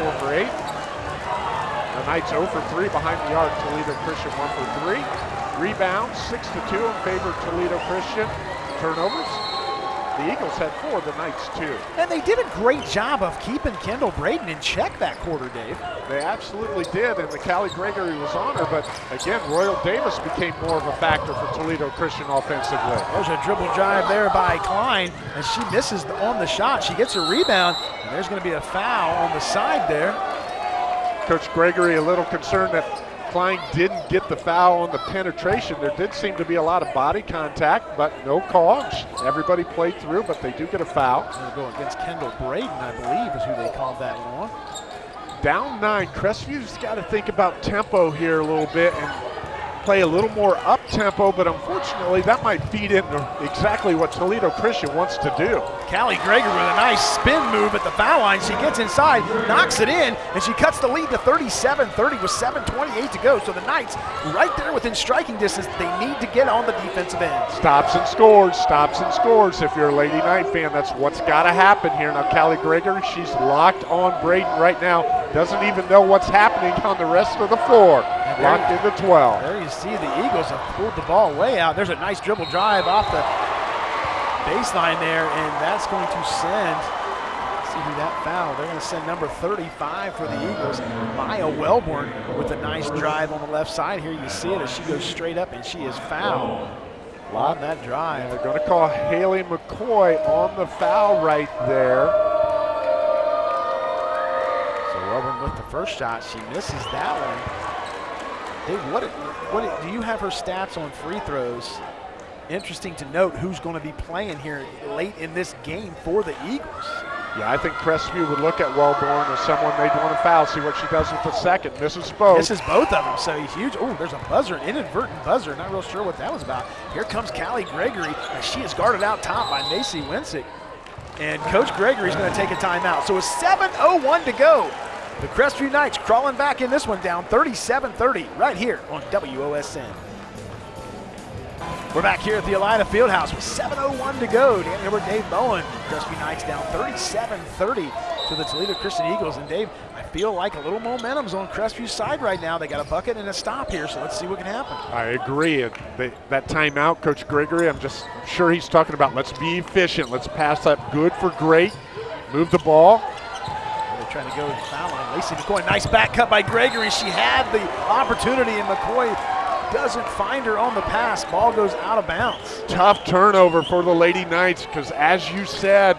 4 for 8. The Knights 0 for 3 behind the arc, Toledo Christian 1 for 3. Rebounds, 6 to 2 in favor of Toledo Christian. Turnovers, the Eagles had four, the Knights two. And they did a great job of keeping Kendall Braden in check that quarter, Dave. They absolutely did, and the Callie Gregory was on her, but again, Royal Davis became more of a factor for Toledo Christian offensively. There's a dribble drive there by Klein, and she misses on the shot. She gets a rebound, and there's going to be a foul on the side there. Coach Gregory a little concerned that Klein didn't get the foul on the penetration. There did seem to be a lot of body contact, but no calls. Everybody played through, but they do get a foul. Going to go against Kendall Braden, I believe, is who they called that one on. Down nine. Crestview's got to think about tempo here a little bit and play a little more up tempo, but unfortunately that might feed into exactly what Toledo Christian wants to do. Callie Gregory with a nice spin move at the foul line. She gets inside, knocks it in, and she cuts the lead to 37-30 with 7.28 to go. So the Knights right there within striking distance. They need to get on the defensive end. Stops and scores, stops and scores. If you're a Lady Knight fan, that's what's got to happen here. Now Callie Gregory, she's locked on Braden right now. Doesn't even know what's happening on the rest of the floor. Locked into 12. There you see the Eagles have pulled the ball way out. There's a nice dribble drive off the baseline there, and that's going to send, see who that foul. They're going to send number 35 for the Eagles, Maya Wellborn, with a nice drive on the left side. Here you see it as she goes straight up, and she is fouled on that drive. And they're going to call Haley McCoy on the foul right there. With the first shot, she misses that one. Dave, what, what do you have her stats on free throws? Interesting to note who's going to be playing here late in this game for the Eagles. Yeah, I think Crestview would look at Wellborn as someone they'd want to foul, see what she does with the second. Misses both. Misses both of them, so huge. Oh, there's a buzzer, an inadvertent buzzer. Not real sure what that was about. Here comes Callie Gregory, and she is guarded out top by Macy Wensick. And Coach Gregory's going to take a timeout. So it's 7.01 to go. The Crestview Knights crawling back in this one down 37-30 right here on WOSN. We're back here at the Elida Fieldhouse with 7.01 to go. Dan Hilbert, Dave Bowen. Crestview Knights down 37-30 to the Toledo Christian Eagles. And Dave, I feel like a little momentum's on Crestview's side right now. They got a bucket and a stop here, so let's see what can happen. I agree. That timeout, Coach Gregory, I'm just sure he's talking about let's be efficient. Let's pass up good for great. Move the ball. Trying to go to the foul line. Lacey McCoy, nice back cut by Gregory. She had the opportunity, and McCoy doesn't find her on the pass. Ball goes out of bounds. Tough turnover for the Lady Knights because, as you said,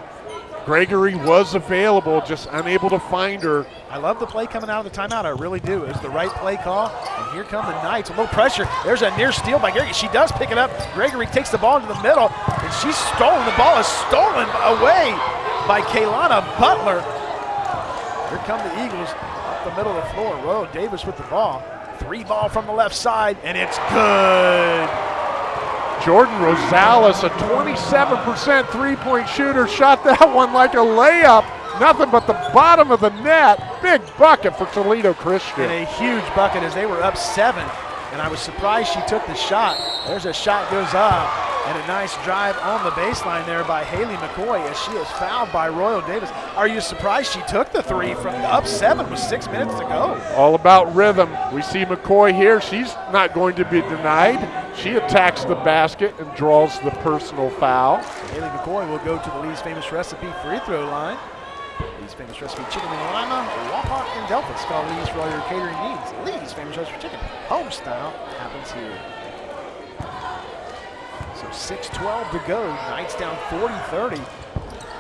Gregory was available, just unable to find her. I love the play coming out of the timeout. I really do. It was the right play call. And here come the Knights. A little pressure. There's a near steal by Gregory. She does pick it up. Gregory takes the ball into the middle, and she's stolen. The ball is stolen away by Kaylana Butler. Here come the Eagles up the middle of the floor. Royal Davis with the ball. Three ball from the left side, and it's good. Jordan Rosales, a 27% three-point shooter, shot that <laughs> one like a layup. Nothing but the bottom of the net. Big bucket for Toledo Christian. And a huge bucket as they were up seven. And I was surprised she took the shot. There's a shot goes up. And a nice drive on the baseline there by Haley McCoy as she is fouled by Royal Davis. Are you surprised she took the three from the up seven with six minutes to go? All about rhythm. We see McCoy here. She's not going to be denied. She attacks the basket and draws the personal foul. Haley McCoy will go to the Lee's Famous Recipe free throw line. Lee's Famous Recipe Chicken in Lima, Wapak, and Delphos. Call Lee's for all your catering needs. Lee's Famous Recipe Chicken, home style, happens here. So 6-12 to go. Knights down 40-30.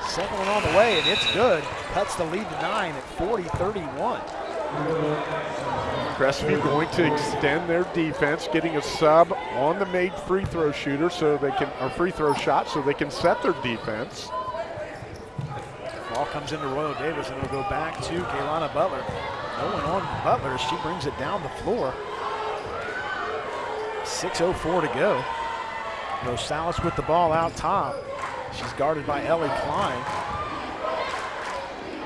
Second one on the way, and it's good. Cuts the lead to nine at 40-31. Crestview going to extend their defense, getting a sub on the made free throw shooter so they can, or free throw shot so they can set their defense. Ball comes into Royal Davis and it'll go back to Kaylana Butler. No one on Butler. She brings it down the floor. 6.04 to go. Rosales with the ball out top. She's guarded by Ellie Klein.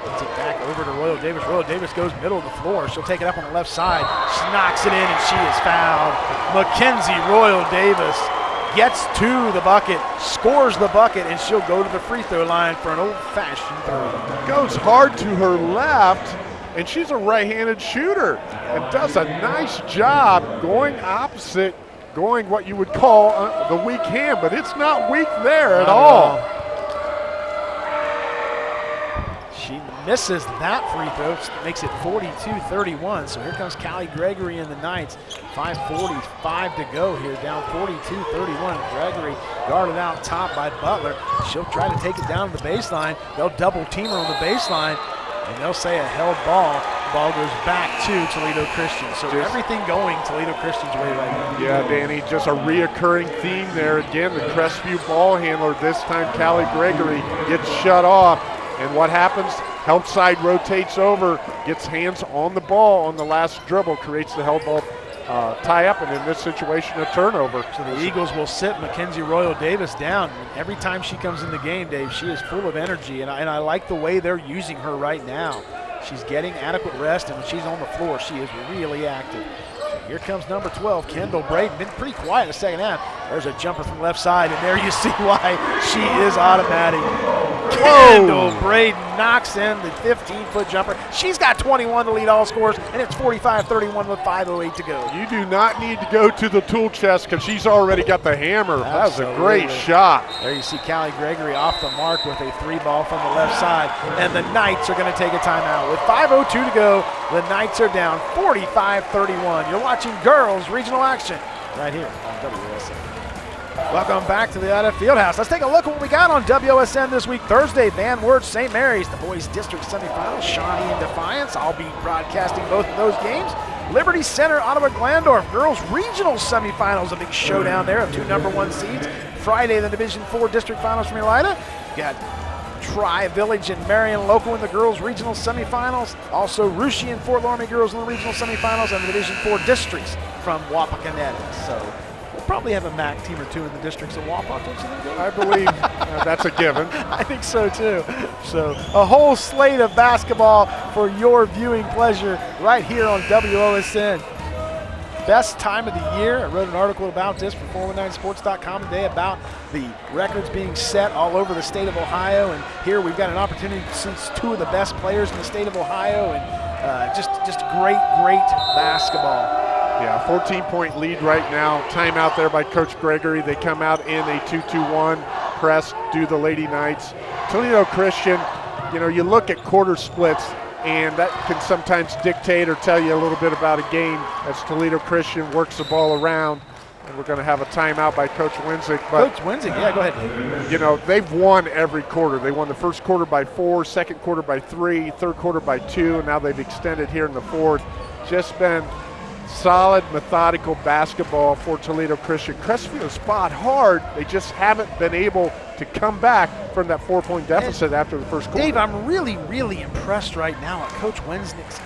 Gets it back over to Royal Davis. Royal Davis goes middle of the floor. She'll take it up on the left side. She knocks it in and she is fouled. Mackenzie Royal Davis gets to the bucket, scores the bucket, and she'll go to the free throw line for an old-fashioned three. Goes hard to her left, and she's a right-handed shooter and does a nice job going opposite, going what you would call uh, the weak hand, but it's not weak there at Not all. all. She misses that free throw, makes it 42-31. So here comes Callie Gregory and the Knights. 5.45 to go here, down 42-31. Gregory guarded out top by Butler. She'll try to take it down to the baseline. They'll double team her on the baseline, and they'll say a held ball. Ball goes back to Toledo Christian. So Just- everything going Toledo Christian's way right now. Yeah, Danny, just a reoccurring theme there. Again, the Crestview ball handler, this time Callie Gregory, gets shut off. And what happens? Help side rotates over, gets hands on the ball on the last dribble, creates the help ball uh, tie up, and in this situation, a turnover. So the Eagles will sit Mackenzie Royal Davis down. And every time she comes in the game, Dave, she is full of energy, and I, and I like the way they're using her right now. She's getting adequate rest, and when she's on the floor, she is really active. So here comes number 12, Kendall Braden. Been pretty quiet in the second half. There's a jumper from left side, and there you see why she is automatic. Kendall Braden knocks in the 15-foot jumper. She's got 21 to lead all scores, and it's 45-31 with 5.08 to go. You do not need to go to the tool chest because she's already got the hammer. That was a great shot. There you see Callie Gregory off the mark with a three ball from the left side. And the Knights are going to take a timeout. With 5.02 to go, the Knights are down 45-31. You're watching girls regional action right here on WOSN. Welcome back to the Elida Fieldhouse. Let's take a look at what we got on WOSN this week. Thursday, Van Wert, St. Mary's, the boys district semifinals, Shawnee and Defiance. I'll be broadcasting both of those games. Liberty Center, Ottawa Glandorf, girls regional semifinals, a big showdown there of two number one seeds. Friday, the Division Four district finals from Elida. Got Tri-Village and Marion Local in the girls regional semifinals. Also Russia and Fort Loramie girls in the regional semifinals and the Division 4 districts from Wapakoneta. So probably have a MAC team or two in the districts of Wapak, don't you think? I believe <laughs> uh, that's a given. I think so too. So a whole slate of basketball for your viewing pleasure right here on WOSN. Best time of the year. I wrote an article about this for 419sports.com today about the records being set all over the state of Ohio. And here we've got an opportunity to see two of the best players in the state of Ohio and uh, just, just great, great basketball. Yeah, 14 point lead right now. Timeout there by Coach Gregory. They come out in a 2 2 1 press, do the Lady Knights. Toledo Christian, you know, you look at quarter splits, and that can sometimes dictate or tell you a little bit about a game as Toledo Christian works the ball around. And we're going to have a timeout by Coach. But, Coach Wensick, yeah, go ahead. You know, they've won every quarter. They won the first quarter by four, second quarter by three, third quarter by two, and now they've extended here in the fourth. Just been solid, methodical basketball for Toledo Christian. Crestview spot hard. They just haven't been able to come back from that four-point deficit and after the first quarter. Dave, I'm really, really impressed right now at Coach Wensick's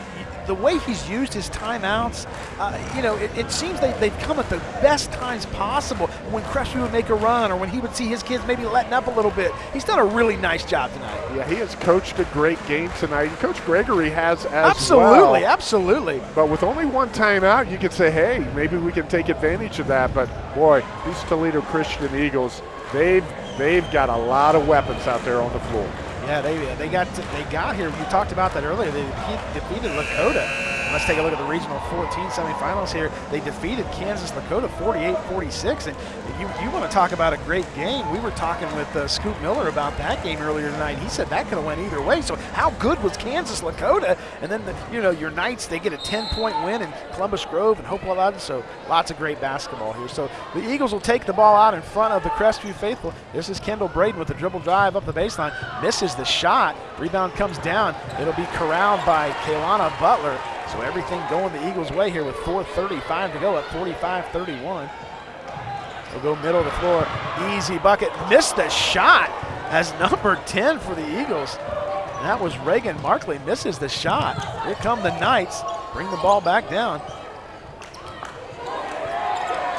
the way he's used his timeouts, uh, you know, it, it seems they, they've come at the best times possible. When Crestview would make a run or when he would see his kids maybe letting up a little bit. He's done a really nice job tonight. Yeah, he has coached a great game tonight. And Coach Gregory has as absolutely, well. Absolutely, But with only one timeout, you could say, hey, maybe we can take advantage of that. But boy, these Toledo Christian Eagles, they've they've got a lot of weapons out there on the floor. Yeah, uh, they they got to, they got here. You talked about that earlier. They defeated Lakota Let's take a look at the Regional 14 semifinals here. They defeated Kansas Lakota 48-46, and you, you want to talk about a great game. We were talking with uh, Scoop Miller about that game earlier tonight. He said that could have went either way. So how good was Kansas Lakota? And then, the, you know, your Knights, they get a 10-point win in Columbus Grove and Hopewell-Loudon. So lots of great basketball here. So the Eagles will take the ball out in front of the Crestview Faithful. This is Kendall Braden with the dribble drive up the baseline. Misses the shot. Rebound comes down. It'll be corralled by Kaylana Butler. So everything going the Eagles' way here with 4.35 to go at 45-31. We'll go middle of the floor. Easy bucket. Missed the shot as number 10 for the Eagles. That was Reagan Markley. Misses the shot. Here come the Knights. Bring the ball back down.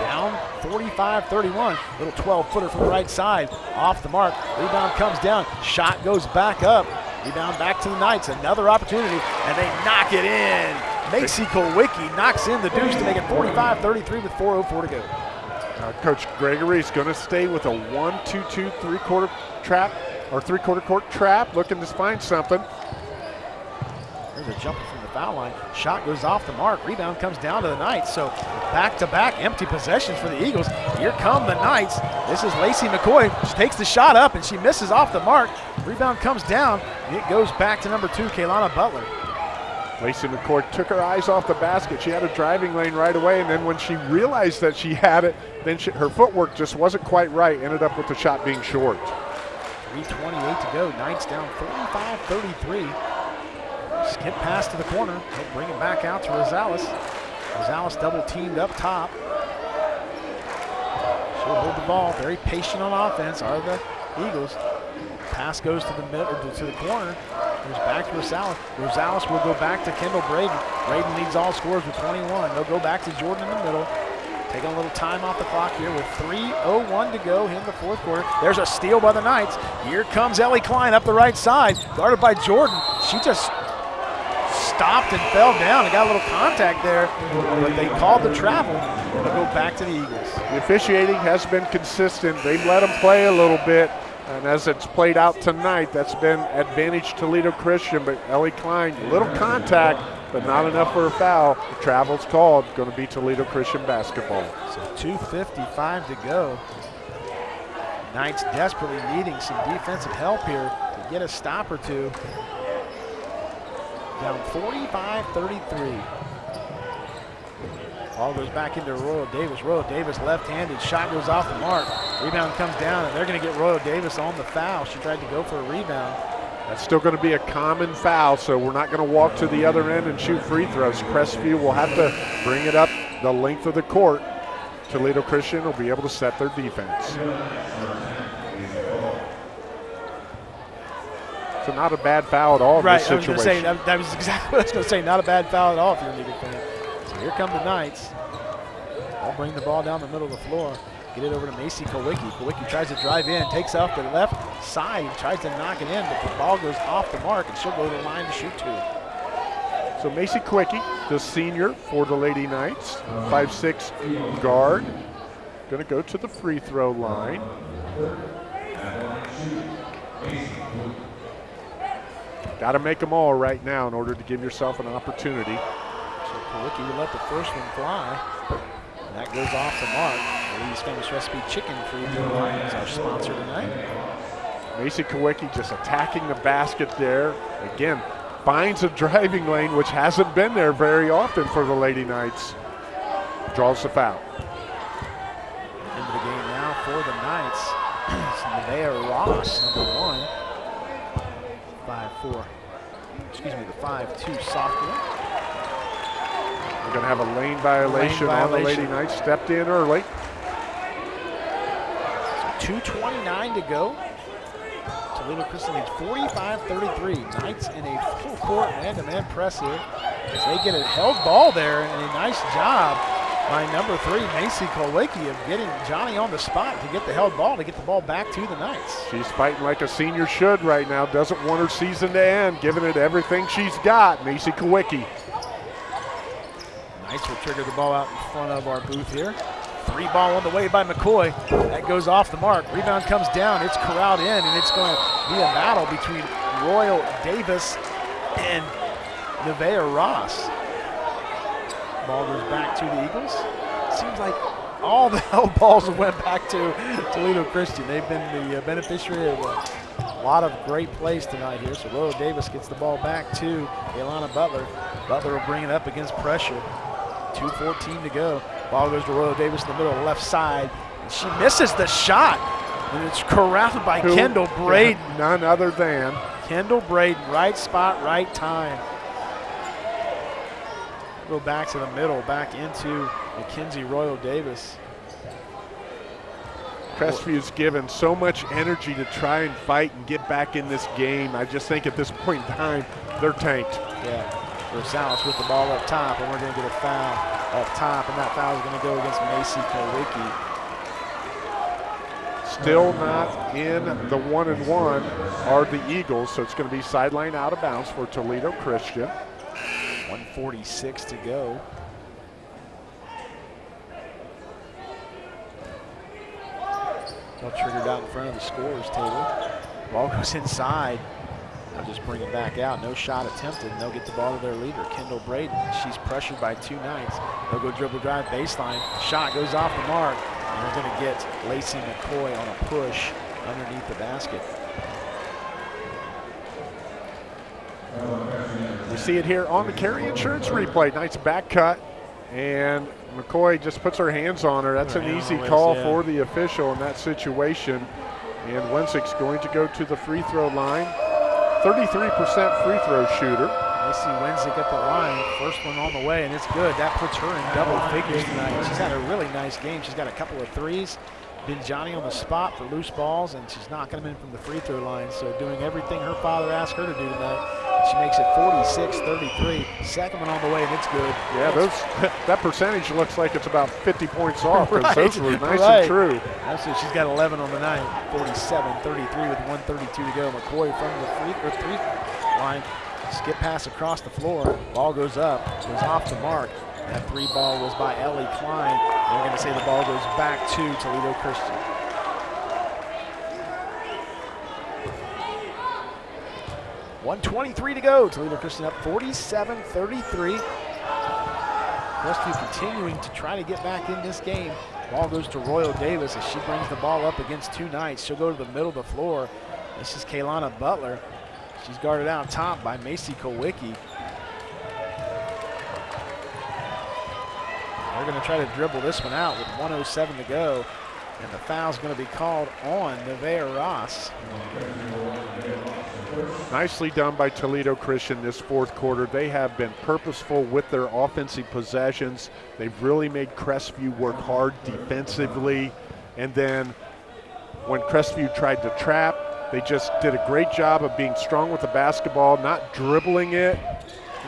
Down 45-31. Little 12-footer from the right side. Off the mark. Rebound comes down. Shot goes back up. Rebound back to the Knights. Another opportunity, and they knock it in. Macy Kulwicki knocks in the deuce to make it 45-33 with 4.04 to go. Uh, Coach Gregory is going to stay with a 1-2-2 three-quarter trap or three-quarter court trap, looking to find something. There's a jumper from foul line. Shot goes off the mark. Rebound comes down to the Knights. So back-to-back -back empty possessions for the Eagles. Here come the Knights. This is Lacey McCoy. She takes the shot up and she misses off the mark. Rebound comes down. It goes back to number two, Kaylana Butler. Lacey McCoy took her eyes off the basket. She had a driving lane right away, and then when she realized that she had it, then she, her footwork just wasn't quite right. Ended up with the shot being short. 3.28 to go. Knights down 45-33. Skip pass to the corner. He'll bring it back out to Rosales. Rosales double teamed up top. She'll hold the ball. Very patient on offense are the Eagles. Pass goes to the middle to the corner. Goes back to Rosales. Rosales will go back to Kendall Braden. Braden leads all scores with 21. They'll go back to Jordan in the middle. Taking a little time off the clock here with 3.01 to go in the fourth quarter. There's a steal by the Knights. Here comes Ellie Klein up the right side, guarded by Jordan. She just stopped and fell down and got a little contact there, but they called the travel. And they'll go back to the Eagles. The officiating has been consistent. They've let them play a little bit. And as it's played out tonight, that's been advantage Toledo Christian, but Ellie Klein, little contact, but not enough for a foul. The travel's called, going to be Toledo Christian basketball. So 2.55 to go. Knights desperately needing some defensive help here to get a stop or two. Down 45-33. Ball goes back into Royal Davis. Royal Davis left-handed. Shot goes off the mark. Rebound comes down, and they're going to get Royal Davis on the foul. She tried to go for a rebound. That's still going to be a common foul, so we're not going to walk to the other end and shoot free throws. Crestview will have to bring it up the length of the court. Toledo Christian will be able to set their defense. So not a bad foul at all right, in this I was situation. going to say, that, that was exactly <laughs> what I was going to say. Not a bad foul at all if you're an Eagle fan. So here come the Knights. They'll bring the ball down the middle of the floor. Get it over to Macy Kowicki. Kowicki tries to drive in, takes off the left side, tries to knock it in, but the ball goes off the mark, and she'll go to the line to shoot two. So Macy Quickie, the senior for the Lady Knights, 5'6 guard, going to go to the free throw line. Got to make them all right now in order to give yourself an opportunity. So will let the first one fly. And that goes off the mark. Lee's Famous Recipe Chicken throw line is our sponsor tonight. Macy Kowicki just attacking the basket there. Again, finds a driving lane, which hasn't been there very often for the Lady Knights. Draws the foul. Into the game now for the Knights. <clears throat> it's Nevaeh Ross, number one. Four. Excuse me, the five two sophomore. We're going to have a lane violation, on the Lady. Knights. Stepped in early. So 2.29 to go. Toledo Christian leads 45-33. Knights in a full court man-to-man press here. As they get a held ball there and a nice job by number three, Macy Kowicki, of getting Johnny on the spot to get the held ball, to get the ball back to the Knights. She's fighting like a senior should right now. Doesn't want her season to end, giving it everything she's got. Macy Kowicki. Knights will trigger the ball out in front of our booth here. Three ball on the way by McCoy. That goes off the mark. Rebound comes down. It's corralled in, and it's going to be a battle between Royal Davis and Nevaeh Ross. Ball goes back to the Eagles. Seems like all the <laughs> held balls went back to Toledo Christian. They've been the uh, beneficiary of a lot of great plays tonight here. So Royal Davis gets the ball back to Ilana Butler. Butler will bring it up against pressure. 2.14 to go. Ball goes to Royal Davis in the middle, left side. And she misses the shot. And it's corralled by Who- Kendall Braden. None other than Kendall Braden, right spot, right time. Go back to the middle, back into Mackenzie Royal Davis. Crestview's given so much energy to try and fight and get back in this game. I just think at this point in time, they're tanked. Yeah, Rosales with the ball up top, and we're going to get a foul up top, and that foul is going to go against Macy Kowicki. Still not in the one and one are the Eagles, so it's going to be sideline out of bounds for Toledo Christian. 146 to go. All triggered out in front of the scorers table. Ball goes inside. They'll just bring it back out. No shot attempted. And they'll get the ball to their leader, Kendall Braden. She's pressured by two Knights. They'll go dribble drive baseline. Shot goes off the mark. And they're going to get Lacey McCoy on a push underneath the basket. Uh, We see it here on the carry insurance replay. Nice back cut, and McCoy just puts her hands on her. That's an easy call for the official in that situation. And Wensick's going to go to the free throw line. 33% free throw shooter. Macy Wensick at the line. First one on the way, and it's good. That puts her in double figures tonight. She's had a really nice game. She's got a couple of threes. Been Johnny on the spot for loose balls, and she's knocking them in from the free throw line. So doing everything her father asked her to do tonight. She makes it 46-33. Second one on the way, and it's good. Yeah, those <laughs> that percentage looks like it's about 50 points off because Right, those were nice right. and true. That's it. She's got 11 on the night. 47-33 with 132 to go. McCoy from the free, or three line. Skip pass across the floor. Ball goes up. Goes off the mark. That three ball was by Ellie Klein. They're going to say the ball goes back to Toledo Christian. One twenty-three to go. Toledo Christian up 47-33. Crestview continuing to try to get back in this game. Ball goes to Royal Davis as she brings the ball up against two Knights. She'll go to the middle of the floor. This is Kaylana Butler. She's guarded out top by Macy Kowicki. They're going to try to dribble this one out with 107 to go. And the foul's going to be called on Nevaeh Ross. Nicely done by Toledo Christian this fourth quarter. They have been purposeful with their offensive possessions. They've really made Crestview work hard defensively. And then when Crestview tried to trap, They just did a great job of being strong with the basketball, not dribbling it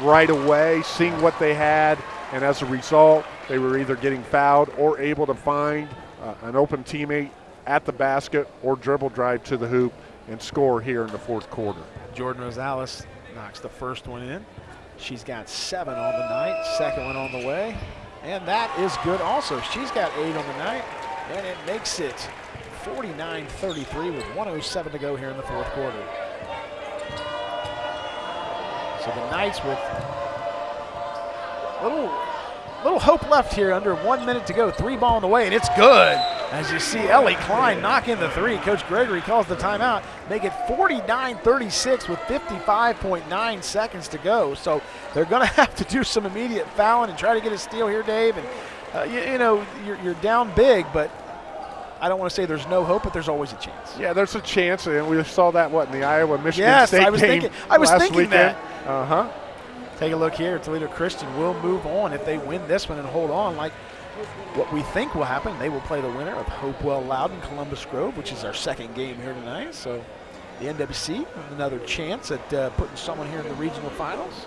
right away, seeing what they had, and as a result, they were either getting fouled or able to find uh, an open teammate at the basket or dribble drive to the hoop and score here in the fourth quarter. Jordan Rosales knocks the first one in. She's got seven on the night, second one on the way, and that is good also. She's got eight on the night, and it makes it 49-33 with 107 to go here in the fourth quarter. So the Knights with a little little hope left here under one minute to go. Three ball in the way, and it's good. As you see Ellie Klein knock in the three. Coach Gregory calls the timeout. Make it 49-36 with 55.9 seconds to go. So they're going <laughs> to have to do some immediate fouling and try to get a steal here, Dave. And, uh, you, you, know, you're, you're down big, but I don't want to say there's no hope, but there's always a chance. Yeah, there's a chance, and we saw that, what, in the Iowa-Michigan yes, State I was game thinking, I was thinking weekend. that. Uh-huh. Take a look here. Toledo Christian will move on if they win this one and hold on like what we think will happen. They will play the winner of Hopewell Loudon Columbus Grove, which is our second game here tonight. So the NWC another chance at uh, putting someone here in the regional finals.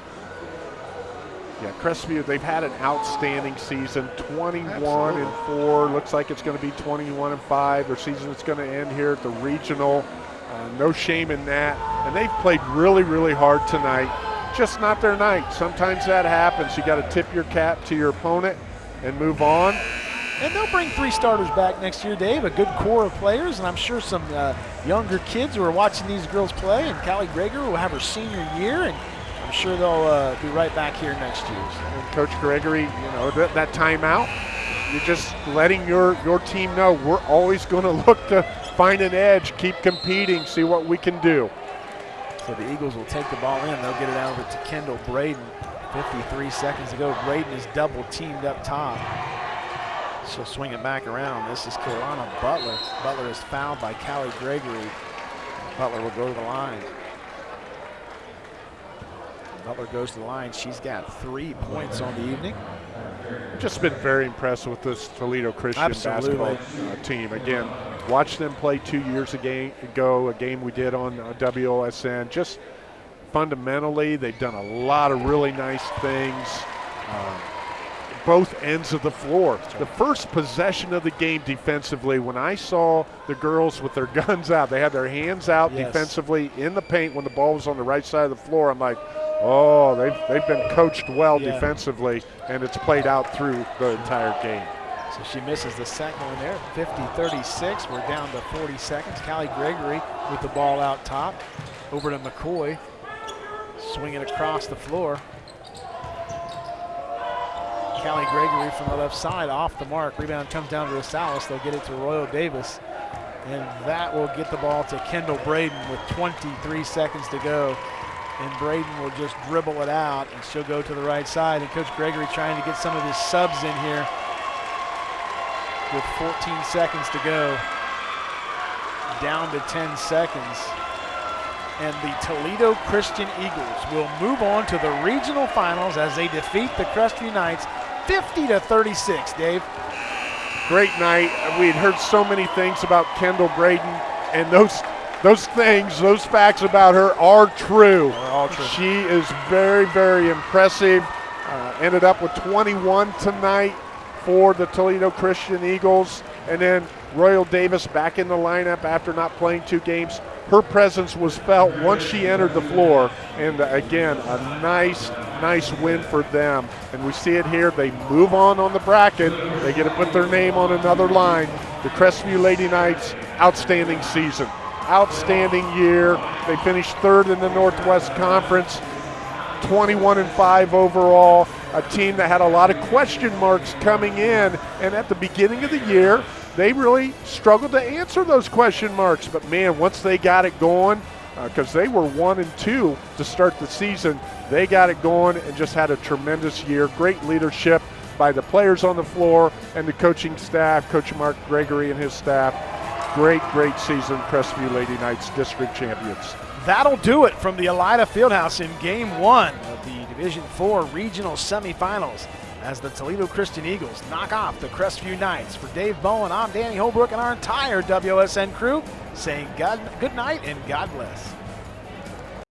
Yeah, Crestview, they've had an outstanding season 21 Absolutely. and 4. Looks like it's going to be 21 and 5. Their season is going to end here at the regional. Uh, no shame in that. And they've played really, really hard tonight. Just not their night. Sometimes that happens. You got to tip your cap to your opponent and move on. And they'll bring three starters back next year, Dave. A good core of players, and I'm sure some uh, younger kids who are watching these girls play. And Callie Gregory will have her senior year, and I'm sure they'll uh, be right back here next year. And Coach Gregory, you know, that, that timeout, you're just letting your, your team know we're always going <laughs> to look to find an edge, keep competing, see what we can do. So the Eagles will take the ball in. They'll get it out over to Kendall Braden. 53 seconds to go. Braden is double teamed up top. She'll swing it back around. This is Kaylana Butler. Butler is fouled by Callie Gregory. Butler will go to the line. Butler goes to the line. She's got three points on the evening. Just been very impressed with this Toledo Christian Absolutely. basketball uh, team. Again, watched them play two years ago, a game we did on uh, WOSN. Just fundamentally, they've done a lot of really nice things. Uh, both ends of the floor. The first possession of the game defensively, when I saw the girls with their <laughs> guns out, they had their hands out Yes. defensively in the paint when the ball was on the right side of the floor. I'm like, oh, they've, they've been coached well Yeah. defensively, and it's played out through the entire game. So she misses the second one there. 50-36. We're down to 40 seconds. Callie Gregory with the ball out top. Over to McCoy. Swinging across the floor. Callie Gregory from the left side off the mark. Rebound comes down to Rosales. They'll get it to Royal Davis. And that will get the ball to Kendall Braden with 23 seconds to go. And Braden will just dribble it out, and she'll go to the right side. And Coach Gregory trying to get some of his subs in here with 14 seconds to go. Down to 10 seconds. And the Toledo Christian Eagles will move on to the regional finals as they defeat the Crestview Knights 50 to 36. Dave. Great night. We had heard so many things about Kendall Braden, and those those things, those facts about her are true. All true. She is very, very impressive. Uh, ended up with 21 tonight for the Toledo Christian Eagles, and then Royal Davis back in the lineup after not playing two games. Her presence was felt once she entered the floor, and uh, again, a nice, nice win for them. And we see it here. They move on on the bracket. They get to put their name on another line. The Crestview Lady Knights, outstanding season, outstanding year. They finished third in the Northwest Conference. 21 and 5 overall. A team that had a lot of question marks coming in, and at the beginning of the year, they really struggled to answer those question marks. But man, once they got it going, uh, because they were one and two to start the season, they got it going and just had a tremendous year. Great leadership by the players on the floor and the coaching staff, Coach Mark Gregory and his staff. Great, great season, Crestview Lady Knights district champions. That'll do it from the Elida Fieldhouse in game one of the Division Four regional semifinals as the Toledo Christian Eagles knock off the Crestview Knights. For Dave Bowen, I'm Danny Holbrook and our entire WOSN crew saying God, good night and God bless.